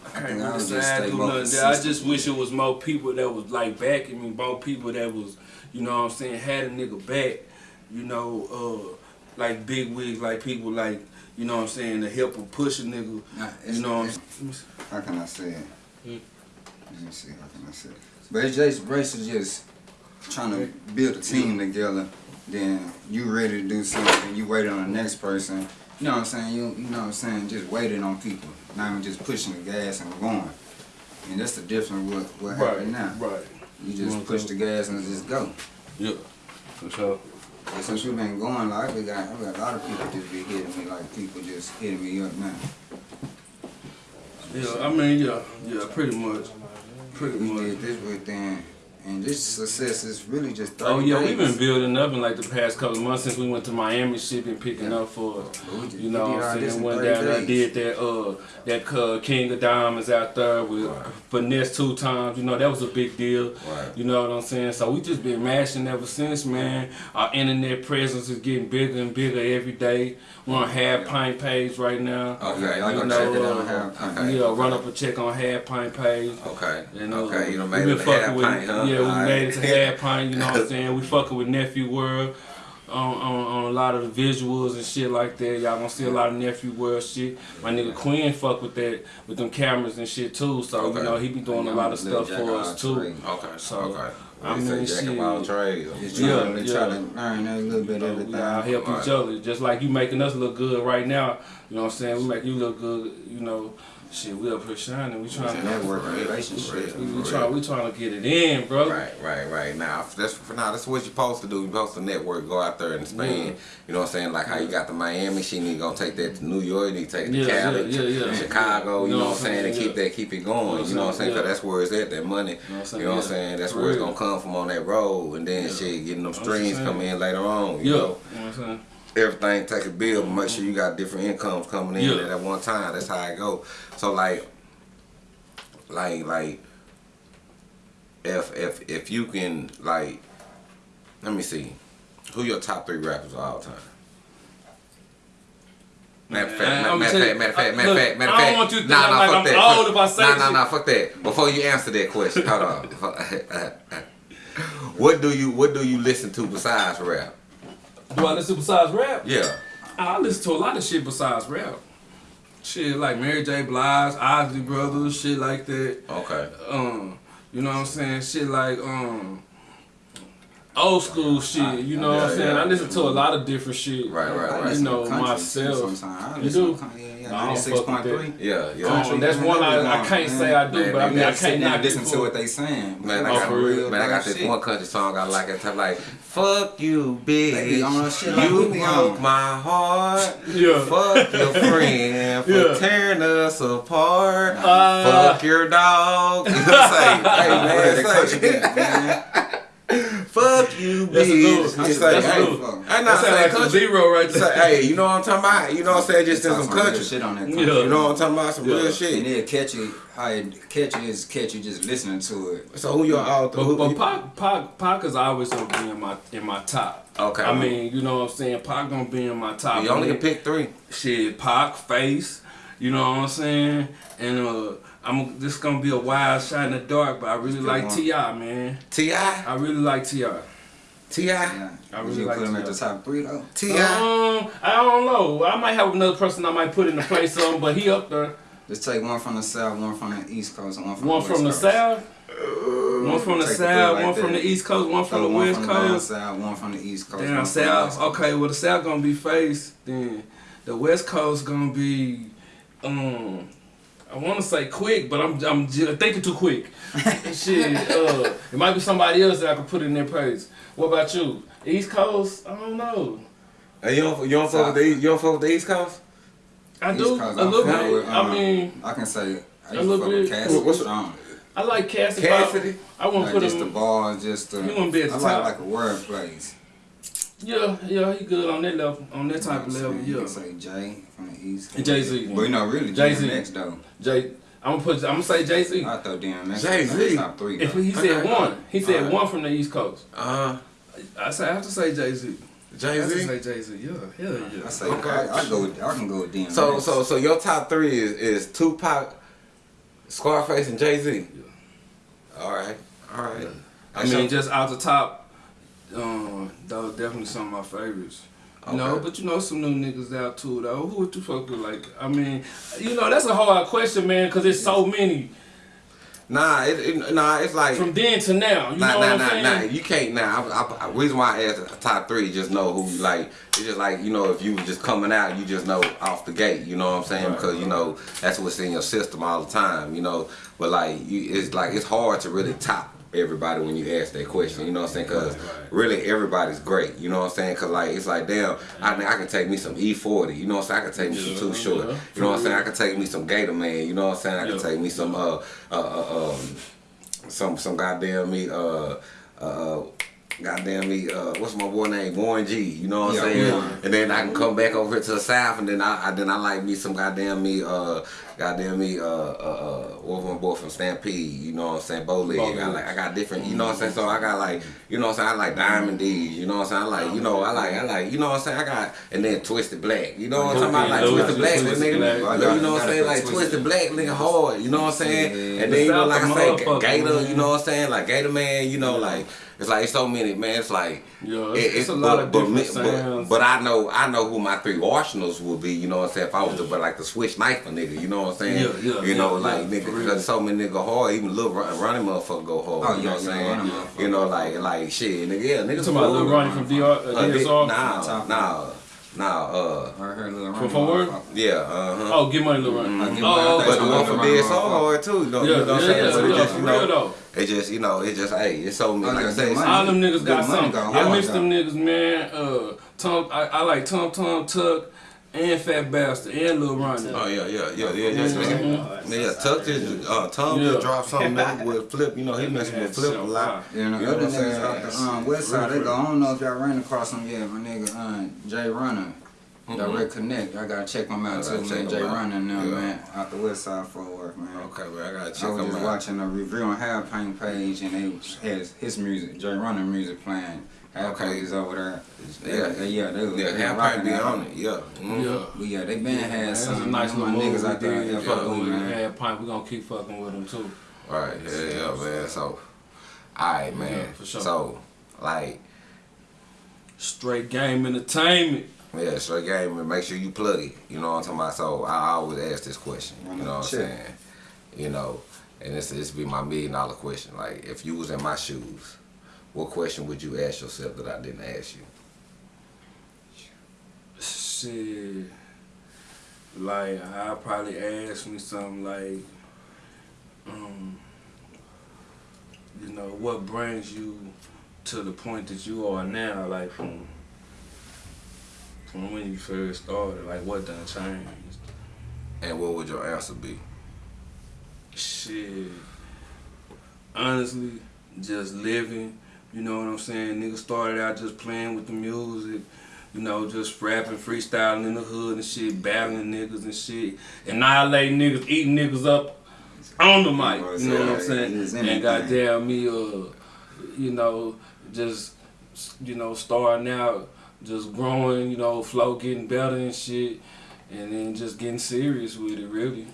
Speaker 2: I can't
Speaker 4: I
Speaker 2: really say
Speaker 4: just
Speaker 2: I do nothing. I just wish it was more people that was like backing me, more people that was, you know what I'm saying, had a nigga back, you know, uh, like big wigs, like people like, you know what I'm saying, to help him push a nigga,
Speaker 4: Nah,
Speaker 2: you know what I'm saying.
Speaker 4: How can I say it?
Speaker 2: Hmm.
Speaker 4: Let me see. How can I say it? But it's just is just trying to build a team together. Then you ready to do something. You waiting on the next person. You know what I'm saying? You you know what I'm saying? Just waiting on people, not even just pushing the gas and going. And that's the difference with what
Speaker 2: Right,
Speaker 4: happened now.
Speaker 2: right.
Speaker 4: You just
Speaker 2: Mhm.
Speaker 4: push the gas and just go.
Speaker 2: Yeah, for sure.
Speaker 4: And since we've been going, like we got, we got a lot of people just be hitting me, like people just hitting me up now.
Speaker 2: Yeah, I mean, yeah, yeah, pretty much, pretty
Speaker 4: We
Speaker 2: much.
Speaker 4: did this with them, and this success is really just 30
Speaker 2: Oh yeah,
Speaker 4: days.
Speaker 2: we've been building up in like the past couple of months since we went to Miami. Shit been picking up for us.
Speaker 4: But we just-
Speaker 2: You know what I'm saying?
Speaker 4: in
Speaker 2: Went down
Speaker 4: days.
Speaker 2: did that uh that uh, King of Diamonds out there with Finesse2Tymes. You know that was a big deal.
Speaker 3: Right.
Speaker 2: You know what I'm saying? So we just been mashing ever since, man. Our internet presence is getting bigger and bigger every day. We're on Half Pint page right now.
Speaker 3: Okay,
Speaker 4: Y'all
Speaker 2: You know,
Speaker 4: check it out.
Speaker 2: uh,
Speaker 4: Half Pint.
Speaker 3: Okay.
Speaker 2: Yeah, run up a check on Half Pint page.
Speaker 3: Okay.
Speaker 2: And, uh,
Speaker 3: okay, you done
Speaker 2: we
Speaker 3: made
Speaker 2: been fucking
Speaker 3: half
Speaker 2: with,
Speaker 3: pint, huh?
Speaker 2: Yeah, we
Speaker 3: Alright.
Speaker 2: made it to half <laughs> pint, you know what I'm saying? We fucking with Nephew World on, on, on a lot of the visuals and shit like that. Y'all gonna see a lot of Nephew World shit. My nigga Quinn fuck with that, with them cameras and shit too. So,
Speaker 3: Okay.
Speaker 2: you know, he be doing a lot of stuff for us too.
Speaker 3: Okay,
Speaker 2: So,
Speaker 3: okay.
Speaker 2: I
Speaker 3: mean,
Speaker 2: shit.
Speaker 3: all trades.
Speaker 4: Just
Speaker 2: Yeah,
Speaker 4: trying, to,
Speaker 2: yeah.
Speaker 4: try to learn a little bit of oh,
Speaker 2: We
Speaker 4: everything.
Speaker 2: all help each
Speaker 3: Right.
Speaker 2: other. Just like you making us look good right now. You know what I'm saying? We make you look good, you know. Shit, we up here shining. We trying to
Speaker 4: Network relationship.
Speaker 3: for
Speaker 2: we, we
Speaker 3: for
Speaker 2: try we trying to get it in, bro.
Speaker 3: Right, right, right. Now that's for now. That's what you're supposed to do. You're supposed to network, go out there and spend.
Speaker 2: Yeah.
Speaker 3: You know what I'm saying? Like how you got to Miami, she need to go take that to New York, you need to take it to
Speaker 2: Yeah,
Speaker 3: Cali,
Speaker 2: yeah, yeah, yeah.
Speaker 3: Chicago. You know what I'm saying? And
Speaker 2: Yeah.
Speaker 3: keep that, keep it going. You know what I'm saying? Because that's where it's at. That money.
Speaker 2: You know what I'm saying?
Speaker 3: You know what
Speaker 2: Yeah.
Speaker 3: saying? That's where it's gonna come from on that road, and then shit, getting them
Speaker 2: That's what I'm
Speaker 3: streams come in later on.
Speaker 2: Yeah.
Speaker 3: You
Speaker 2: You know
Speaker 3: know,
Speaker 2: what I'm saying?
Speaker 3: Everything take a bill, but make sure you mm-hmm. got different incomes coming in
Speaker 2: Yeah.
Speaker 3: at one time. That's how it go. So like, like, like, if if if you can like, let me see, who your top three rappers of all time? Matter of fact, matter of fact, matter of fact, matter of fact, matter
Speaker 2: I
Speaker 3: of
Speaker 2: don't
Speaker 3: fact.
Speaker 2: want you to think
Speaker 3: Nah, nah,
Speaker 2: like I'm
Speaker 3: that.
Speaker 2: old if I say
Speaker 3: Nah, nah, nah, fuck that. Before you answer that question, hold on. <laughs> what do you what do you listen to besides rap?
Speaker 2: Do I listen besides rap?
Speaker 3: Yeah.
Speaker 2: I listen to a lot of shit besides rap. Shit like Mary J. Blige, Isley Brothers, shit like that.
Speaker 3: Okay.
Speaker 2: Um, you know what I'm saying? Shit like um old school shit. You know what I'm
Speaker 3: Yeah,
Speaker 2: saying?
Speaker 3: yeah.
Speaker 2: I listen to a lot of different shit.
Speaker 3: Right, right, right.
Speaker 2: You
Speaker 4: listen to
Speaker 2: know
Speaker 4: country
Speaker 2: myself.
Speaker 4: sometimes. I
Speaker 2: You
Speaker 4: listen
Speaker 2: do?
Speaker 4: to country, Yeah,
Speaker 2: I
Speaker 4: yeah.
Speaker 2: don't
Speaker 4: Ninety-six
Speaker 2: fuck
Speaker 4: point
Speaker 2: with
Speaker 4: three.
Speaker 3: Yeah, yeah.
Speaker 2: Um, that's one I, I can't say I do,
Speaker 3: Man,
Speaker 2: but I mean I can't
Speaker 4: Sit there
Speaker 2: knock
Speaker 4: and listen to what
Speaker 2: it.
Speaker 4: they saying.
Speaker 3: Man, I
Speaker 2: Oh,
Speaker 3: got,
Speaker 2: for real?
Speaker 3: man, I got this
Speaker 4: shit.
Speaker 3: one country song I like It's like Fuck you, bitch.
Speaker 4: They be on that shit
Speaker 3: you broke my heart.
Speaker 2: Yeah.
Speaker 3: Fuck your <laughs> friend for
Speaker 2: Yeah.
Speaker 3: tearing us apart.
Speaker 2: Uh,
Speaker 3: Fuck your dog. <laughs> You know what I'm saying? Hey, man,
Speaker 4: they
Speaker 3: say-
Speaker 4: country beat, man.
Speaker 3: Fuck you,
Speaker 2: That's
Speaker 3: bitch. It's like,
Speaker 2: that's a
Speaker 3: hey,
Speaker 2: little-
Speaker 3: I'm
Speaker 2: That
Speaker 3: not
Speaker 2: sound
Speaker 3: saying
Speaker 2: like a
Speaker 3: country.
Speaker 2: zero right
Speaker 3: Say,
Speaker 2: there.
Speaker 3: hey, you know what I'm talking about? You know what I'm saying? Just in
Speaker 4: Talk
Speaker 3: some
Speaker 4: some real
Speaker 3: country.
Speaker 4: shit on that
Speaker 2: Yeah.
Speaker 3: You know what I'm talking about? Some
Speaker 2: Yeah.
Speaker 3: real shit.
Speaker 4: And
Speaker 3: shit.
Speaker 4: then catchy, how it catchy is catchy just listening to it.
Speaker 3: So who your author?
Speaker 2: But,
Speaker 3: who-
Speaker 2: but Pac, Pac, Pac is always gonna be in my in my top.
Speaker 3: Okay.
Speaker 2: I mean, you know what I'm saying? Pac gonna be in my top.
Speaker 3: you only
Speaker 2: I
Speaker 3: can pick three.
Speaker 2: shit, Pac, Face, you know what I'm saying? And uh, I'm this gonna be a wild shot in the dark, but I really like. T.I., man.
Speaker 3: T.I.?
Speaker 2: I really like Ti.
Speaker 3: T.I.?
Speaker 4: Yeah.
Speaker 2: I really
Speaker 4: you
Speaker 2: like
Speaker 4: put him at the top three though?
Speaker 3: T.I.?
Speaker 2: Um, I don't know. I might have another person I might put in the place of, him, but he up there.
Speaker 4: Just take one from the south, one from the east coast, and one from
Speaker 2: One
Speaker 4: the
Speaker 2: from the
Speaker 4: west coast.
Speaker 2: south, one from the south,
Speaker 4: like
Speaker 2: one from the east coast, one from
Speaker 4: Throw
Speaker 2: the
Speaker 4: one
Speaker 2: west
Speaker 4: from down
Speaker 2: coast.
Speaker 4: south, one from the east coast.
Speaker 2: Down
Speaker 4: one from the
Speaker 2: south. Okay, well the south gonna be face. Then the west coast gonna be um I wanna say quick, but I'm I'm thinking too quick. <laughs> Shit, uh it might be somebody else that I could put in their place. What about you? East Coast? I don't know.
Speaker 3: Hey, you don't you don't fuck with the East- you don't fuck with the East Coast?
Speaker 2: I
Speaker 4: East
Speaker 2: do
Speaker 4: Coast,
Speaker 2: a little bit.
Speaker 4: with,
Speaker 2: I
Speaker 4: um,
Speaker 2: mean,
Speaker 4: I can say I
Speaker 2: A
Speaker 4: used to
Speaker 2: little bit.
Speaker 4: Cassidy
Speaker 3: What's-
Speaker 4: strong.
Speaker 2: I like Cassidy.
Speaker 3: Cassidy?
Speaker 2: I won't
Speaker 4: Like
Speaker 2: put
Speaker 4: just the
Speaker 2: him.
Speaker 4: ball, just the.
Speaker 2: He wanna be at the
Speaker 4: I
Speaker 2: top.
Speaker 4: like like a word plays.
Speaker 2: Yeah, yeah, he good on that level, on that type of
Speaker 4: You know
Speaker 2: level.
Speaker 4: what I'm saying?
Speaker 2: Yeah.
Speaker 4: can say Jay from the East.
Speaker 2: Jay-Z.
Speaker 4: But you know, really,
Speaker 2: Jay-Z.
Speaker 4: next though.
Speaker 2: Jay, I'm gonna put. I'm gonna say Jay Z.
Speaker 4: I thought DMX
Speaker 3: Jay-Z.
Speaker 4: was top three.
Speaker 2: If he said
Speaker 3: Okay.
Speaker 2: one, he said
Speaker 3: Alright.
Speaker 2: one from the East Coast.
Speaker 3: Uh,
Speaker 2: I say I have to say Jay Z.
Speaker 3: Jay
Speaker 2: have to
Speaker 3: Z.
Speaker 2: say Jay Z. Yeah, hell yeah.
Speaker 4: I say
Speaker 3: Okay.
Speaker 4: I, I go. with- I can go with DMX.
Speaker 3: So so so your top three is is Tupac, Scarface, and Jay Z. Yeah. All right, all right.
Speaker 2: I mean, just out the top, um, that was definitely some of my favorites. You know, but you know some new niggas out too though. Who would you fuck with? Like, I mean, you know, that's a hard question, man, because there's so many
Speaker 3: nah, it, it, nah, it's like
Speaker 2: from then to now. You
Speaker 3: nah,
Speaker 2: know
Speaker 3: nah,
Speaker 2: what I'm
Speaker 3: nah,
Speaker 2: saying?
Speaker 3: nah. You can't now. I, I, reason why I asked the top three, just know who you like. It's just like you know, if you just coming out, you just know off the gate. You know what I'm saying?
Speaker 2: Right,
Speaker 3: because you know that's what's in your system all the time. You know, but like you, it's like it's hard to really top everybody when you ask that question. You know what I'm saying? Because really everybody's great. You know what I'm saying? Because like it's like damn, I I can take me some E40. You know what I'm saying? I can take me some Too Short.
Speaker 2: yeah.
Speaker 3: You know what I'm saying? I can take me some Gator Man. You know what I'm saying? I can take me some uh uh, uh um some some goddamn me uh uh goddamn me uh what's my boy name Warren G you know what I'm
Speaker 4: Yeah,
Speaker 3: saying
Speaker 4: Warren.
Speaker 3: and then I can come back over here to the south and then I, I then I like me some goddamn me uh goddamn me uh uh, uh what my boy from Stampede you know what I'm saying Bowleg I
Speaker 2: Bowleg.
Speaker 3: like I got different you know what I'm saying so I got like you know what I'm saying I like Diamond D's you know what I'm saying I like you know I like I like you know what I'm saying I got and then Twisted Black you know what I'm talking about like
Speaker 2: Twisted
Speaker 3: Black nigga you know what I'm saying like
Speaker 4: Twisted
Speaker 3: Black nigga hard you know what I'm saying and then you know like I say Gator you know what I'm saying like Gator Man you know like it's like so many man it's like
Speaker 2: Yeah,
Speaker 3: it-
Speaker 2: it's, it's a lot
Speaker 3: but-
Speaker 2: of
Speaker 3: but
Speaker 2: different
Speaker 3: me-
Speaker 2: sounds.
Speaker 3: But, but I know I know who my three arsenals would be. You know what I'm saying? If I was to but like the switch knife a nigga, you know what I'm saying?
Speaker 2: Yeah, yeah,
Speaker 3: You know
Speaker 2: yeah,
Speaker 3: like
Speaker 2: yeah,
Speaker 3: nigga,
Speaker 2: for
Speaker 3: because so many nigga hard. Even little run, running motherfucker go hard.
Speaker 4: Oh,
Speaker 3: you know what I'm
Speaker 4: yeah,
Speaker 3: saying?
Speaker 4: running.
Speaker 3: You know like like shit, nigga. Yeah, niggas.
Speaker 2: You talking about Lil
Speaker 3: cool.
Speaker 2: Ronnie from DR, uh,
Speaker 3: Uh, di-
Speaker 2: DSR?
Speaker 3: Nah,
Speaker 4: Top.
Speaker 3: nah, nah. Uh,
Speaker 4: I heard little
Speaker 2: From
Speaker 4: Ronnie
Speaker 2: Fort Worth?
Speaker 3: yeah. Uh huh.
Speaker 2: Oh, get money, Lil Ronnie.
Speaker 4: I get
Speaker 2: Oh,
Speaker 4: money.
Speaker 2: Okay.
Speaker 3: But the one
Speaker 4: Lil
Speaker 3: from
Speaker 4: Ronnie
Speaker 3: DSR
Speaker 4: motherfucker.
Speaker 3: hard too. You know,
Speaker 2: Yeah,
Speaker 3: you know what I'm
Speaker 2: yeah,
Speaker 3: saying?
Speaker 2: yeah,
Speaker 3: But it just
Speaker 2: for
Speaker 3: you
Speaker 2: real
Speaker 3: know,
Speaker 2: though.
Speaker 3: it just you know, it just hey, it's so many.
Speaker 4: Oh,
Speaker 3: Like
Speaker 4: yeah,
Speaker 3: I say,
Speaker 4: Good
Speaker 3: it's-
Speaker 4: Money.
Speaker 2: All them niggas got
Speaker 4: money
Speaker 2: something. I
Speaker 4: hard,
Speaker 2: miss them niggas, man. Uh, Tom, I, I like Tom Tom Tuck and Fat Bastard and Lil Ronnie.
Speaker 3: Oh yeah, yeah, yeah, yeah, yeah.
Speaker 2: Mhm.
Speaker 3: Yeah, yeah, Tuck just uh, Tom
Speaker 2: Yeah.
Speaker 3: dropped something <laughs> new with Flip. You know, he messing with Flip a lot.
Speaker 4: Yeah, and
Speaker 3: You know
Speaker 4: other
Speaker 3: what I'm
Speaker 4: niggas out the um, west side, they go, I don't know if y'all ran across them yet, my nigga um, Jay Runner. Direct Connect, I gotta check them out.
Speaker 3: I
Speaker 4: too,
Speaker 3: gotta
Speaker 4: man.
Speaker 3: check
Speaker 4: Jay
Speaker 3: 'em.
Speaker 4: Runner and them,
Speaker 3: Yeah.
Speaker 4: man, out the west side Fort Worth, man.
Speaker 3: Okay, man, I gotta check
Speaker 4: them
Speaker 3: out.
Speaker 4: I was just
Speaker 3: out.
Speaker 4: watching a review on Half Pint page and they has his music, Jay Runner music playing. Half
Speaker 3: Okay.
Speaker 4: Paint is over there.
Speaker 3: Yeah.
Speaker 4: They- yeah, they,
Speaker 3: Yeah,
Speaker 4: they
Speaker 3: half
Speaker 4: rocking
Speaker 3: might be
Speaker 4: that.
Speaker 3: on it. Yeah. Mhm.
Speaker 2: Yeah.
Speaker 4: But yeah, they been
Speaker 2: Man,
Speaker 4: had
Speaker 2: that's
Speaker 4: some
Speaker 2: a nice
Speaker 4: my
Speaker 2: little
Speaker 4: niggas out there.
Speaker 2: we
Speaker 4: Yeah,
Speaker 2: did.
Speaker 4: fuck
Speaker 2: Yeah,
Speaker 4: with,
Speaker 2: we
Speaker 4: man.
Speaker 2: had Pint. We gonna keep fucking with them too.
Speaker 3: All right. Yeah, yeah, man. So, all right, man.
Speaker 2: Yeah, for sure.
Speaker 3: So, like,
Speaker 2: Straight game entertainment.
Speaker 3: yeah, straight game and make sure you plug it. You know what I'm talking about? So I always ask this question. You know what I'm saying? You know, and this this be my million dollar question. Like, if you was in my shoes, what question would you ask yourself that I didn't ask you?
Speaker 2: Shit. Like, I probably ask me something like, um, you know, what brings you to the point that you are now, like from from when you first started, like what done changed?
Speaker 3: And what would your answer be?
Speaker 2: Shit. Honestly, just living. You know what I'm saying? Niggas started out just playing with the music. You know, just rapping, freestyling in the hood and shit, battling niggas and shit, annihilating niggas, eating niggas up on the mic. You know what I'm saying? And goddamn me, uh, you know, just you know, starting out, just growing. You know, flow getting better and shit, and then just getting serious with it, really.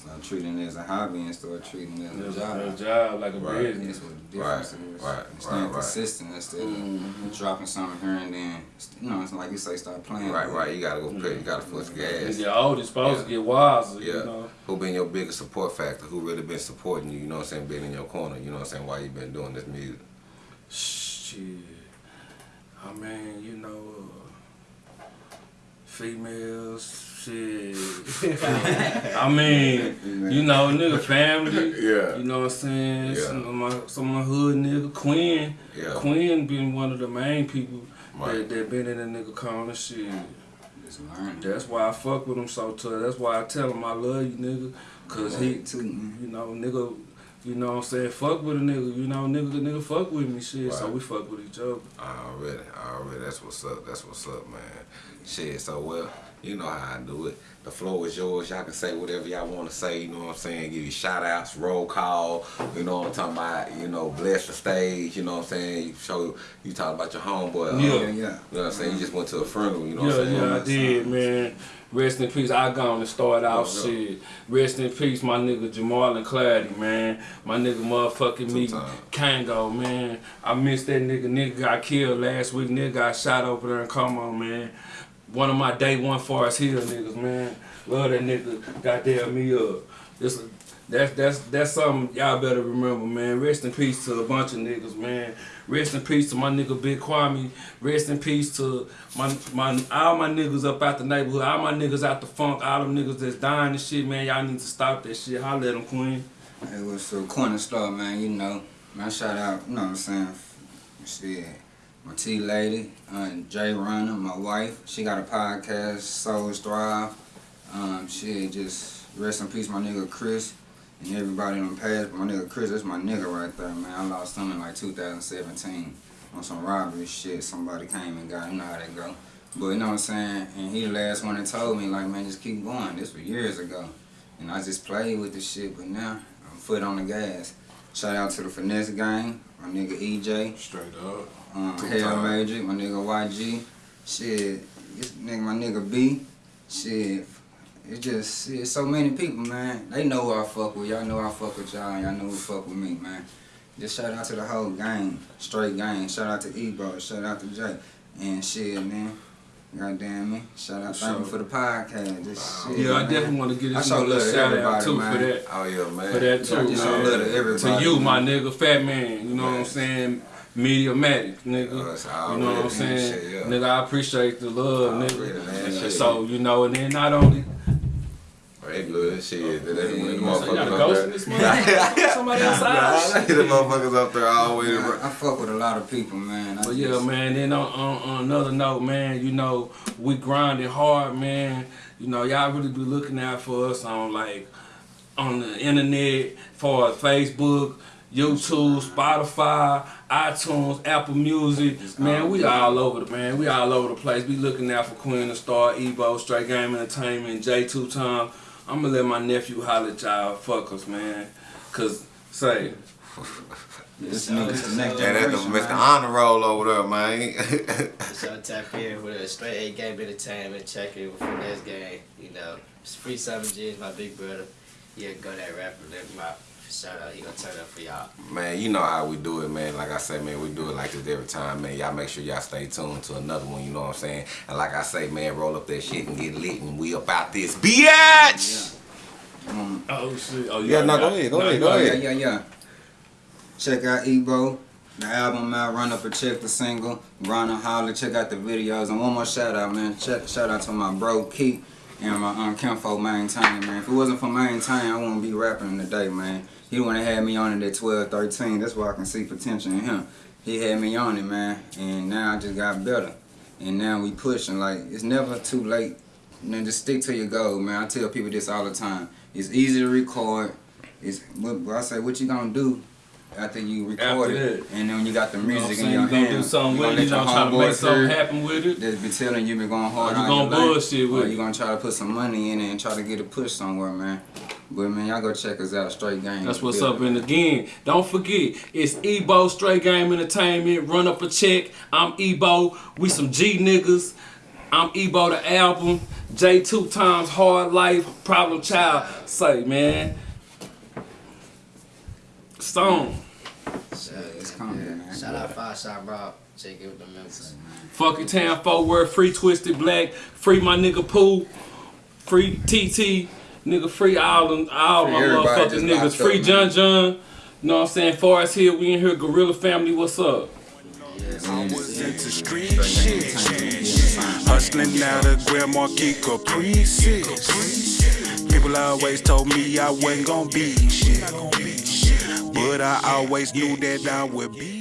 Speaker 4: Start treating it as a hobby and start treating it as a job.
Speaker 2: a job like a
Speaker 3: Right.
Speaker 2: business.
Speaker 4: That's what the difference
Speaker 3: Right,
Speaker 4: is.
Speaker 3: right,
Speaker 4: Staying
Speaker 3: right, right.
Speaker 4: consistent instead of dropping something here and then. You know, it's like you say, start playing.
Speaker 3: Right, right. You gotta go put, you gotta put the
Speaker 2: And
Speaker 3: gas.
Speaker 2: get older, supposed
Speaker 3: Yeah.
Speaker 2: to get wiser,
Speaker 3: Yeah.
Speaker 2: you know.
Speaker 3: Who been your biggest support factor? Who really been supporting you? You know what I'm saying? Been in your corner. You know what I'm saying? Why you been doing this music?
Speaker 2: Shit. I mean, you know, uh, females, shit. I mean, you know, nigga family.
Speaker 3: Yeah.
Speaker 2: You know what I'm saying?
Speaker 3: Yeah.
Speaker 2: Some of my some of my hood nigga Quinn.
Speaker 3: Yeah.
Speaker 2: Quinn been one of the main people that, that been in the nigga corner shit. That's why I fuck with him so tough. That's why I tell him I love you, nigga. Cause he,
Speaker 4: too,
Speaker 2: you know, nigga, you know what I'm saying, fuck with a nigga, you know, nigga, the nigga fuck with me, shit. So we fuck with each other.
Speaker 3: Already, already. That's what's up. That's what's up, man. Shit. So well, you know how I do it. The floor is yours. Y'all can say whatever y'all want to say. You know what I'm saying? Give you shout outs, roll call. You know what I'm talking about? You know, bless the stage. You know what I'm saying? You show. You talk about your homeboy. uh,
Speaker 2: Yeah.
Speaker 4: Yeah, yeah.
Speaker 3: You know what I'm saying? You just went to a funeral. You know what I'm saying?
Speaker 2: yeah, I did, man. Rest in peace. I gone and start out
Speaker 3: Yeah, yeah.
Speaker 2: shit. Rest in peace, my nigga Jamal and Clardy, man. My nigga motherfucking me. Kango, man. I missed that nigga. Nigga got killed last week. Nigga got shot over there in Como, man. One of my day one Forest Hill niggas, man. Love that nigga. Goddamn me up. This, that's that's that's something y'all better remember, man. Rest in peace to a bunch of niggas, man. Rest in peace to my nigga Big Kwame. Rest in peace to my my all my niggas up out the neighborhood. All my niggas out the funk. All them niggas that's dying and shit, man. Y'all need to stop that shit. Holla at them, Queen.
Speaker 4: It was a corner store, man, you know. Man, shout out, you know what I'm saying? Shit. My T lady, uh, Jay Runner, my wife, she got a podcast, Souls Thrive. Um, shit, just rest in peace, my nigga Chris, and everybody on the past. My nigga Chris, that's my nigga right there, man. I lost him in like 2017 on some robbery shit. Somebody came and got him, you know how that go. But you know what I'm saying? And he the last one that told me, like, man, just keep going. This was years ago. And I just played with the shit, but now I'm foot on the gas. Shout out to the Finesse Gang, my nigga EJ,
Speaker 2: Straight up.
Speaker 4: Um,
Speaker 3: Two
Speaker 4: Hell
Speaker 3: time.
Speaker 4: Magic, my nigga YG. Shit, this nigga, my nigga B. Shit, it's just, shit, so many people, man. They know who I fuck with. Y'all know I fuck with y'all. Y'all know who fuck with me, man. Just shout out to the whole gang, straight gang. Shout out to Ebo, shout out to Jay. And shit, man. Goddamn me. Shout out,
Speaker 2: For
Speaker 4: thank you
Speaker 2: sure.
Speaker 4: for the podcast. This shit,
Speaker 2: Yeah, I
Speaker 4: man.
Speaker 2: definitely want to get
Speaker 4: I
Speaker 2: this
Speaker 4: show
Speaker 2: nigga
Speaker 4: love
Speaker 2: a
Speaker 4: to
Speaker 2: shout out
Speaker 4: everybody,
Speaker 2: too
Speaker 4: man.
Speaker 2: for that.
Speaker 3: Oh yeah, man.
Speaker 2: For that too,
Speaker 4: I just
Speaker 2: man.
Speaker 4: love to everybody.
Speaker 2: To you, my nigga, fat man. You know what I'm saying? Mediamatic, nigga.
Speaker 3: Oh, yeah,
Speaker 2: you know what I'm saying?
Speaker 3: shit, yeah.
Speaker 2: Nigga, I appreciate the love,
Speaker 3: Already,
Speaker 2: nigga.
Speaker 3: man, shit.
Speaker 2: so, you know, and then not only.
Speaker 3: Oh, hey, good shit. That ain't the
Speaker 2: So y'all
Speaker 3: motherfuckers up there.
Speaker 2: in this motherfucker? <laughs> Somebody outside?
Speaker 3: the motherfuckers up there always.
Speaker 4: Man, I fuck with a lot of people, man. I
Speaker 2: But yeah, man. Then on, on, on another note, man, you know, we grinding hard, man. You know, y'all really be looking out for us on like on the internet, for Facebook, YouTube, Spotify, iTunes, Apple Music. Man, we all over the man. We all over the place. We looking out for Queen of Star, Ebo, Straight Game Entertainment, J Two Time. I'm gonna let my nephew holler at y'all fuckers, man. Cause say,
Speaker 4: This nigga, this the next
Speaker 3: Yeah, that's the
Speaker 4: generation,
Speaker 3: Mr.
Speaker 4: man.
Speaker 3: Honor Roll over there, man. <laughs>
Speaker 5: So tap in with a straight A game entertainment, check it with Finesse Game. You know, it's free seven G's, my big brother. Yeah, go that rapper, let him out. Shout out, he gonna turn up for y'all.
Speaker 3: man, you know how we do it, man. Like I say, man, we do it like this every time, man. Y'all make sure y'all stay tuned to another one, you know what I'm saying? And like I say, man, roll up that shit and get lit and we about this bitch!
Speaker 4: Um,
Speaker 2: oh shit, oh
Speaker 3: Yeah, no, go ahead, go
Speaker 2: no,
Speaker 3: ahead, go
Speaker 2: got-
Speaker 3: ahead.
Speaker 4: yeah, yeah, yeah. Check out Ebo. The album out, Run Up a Check, the single. Run a Holler, check out the videos. And one more shout out, man. Check, shout out to my bro, Keith, and my um, Kenfo Maintain, man. If it wasn't for Maintain, I wouldn't be rapping today, man. He that had me on it at 12, 13. That's why I can see potential in him. He had me on it, man. And now I just got better. And now we pushing. Like, it's never too late. And just stick to your goal, man. I tell people this all the time. It's easy to record. It's what, I say, what you gonna do after you record
Speaker 2: After
Speaker 4: it, and then when you got the music
Speaker 2: You know what I'm
Speaker 4: music in your
Speaker 2: You gonna
Speaker 4: hand,
Speaker 2: do something
Speaker 4: you
Speaker 2: with it, you gonna try to make something happen with it.
Speaker 4: That's been telling you been going hard.
Speaker 2: Or you gonna bullshit with
Speaker 4: or
Speaker 2: it.
Speaker 4: you gonna try to put some money in it and try to get a push somewhere, man. But man, y'all go check us out, Straight Game.
Speaker 2: That's what's up. And again, don't forget, it's Ebo Straight Game Entertainment. Run up a check. I'm Ebo. We some G niggas. I'm Ebo the album. J two times hard life. Problem child. Say man. Song.
Speaker 5: Shout,
Speaker 4: it's coming, man.
Speaker 5: Shout out Five Shot Rob, check in with the members.
Speaker 2: Fucking town forward. Free Twisted Black. Free my nigga Pooh. Free TT. Nigga free all them all
Speaker 4: Free
Speaker 2: my
Speaker 4: everybody
Speaker 2: motherfucking niggas. Free
Speaker 4: up,
Speaker 2: John
Speaker 4: man.
Speaker 2: John. You know what I'm saying? Forest Hill, we in here. Gorilla Family, what's up?
Speaker 1: I was into street shit. Hustling out of Grand Marquis Caprices. People always told me I wasn't gonna be shit. But I always knew that I would be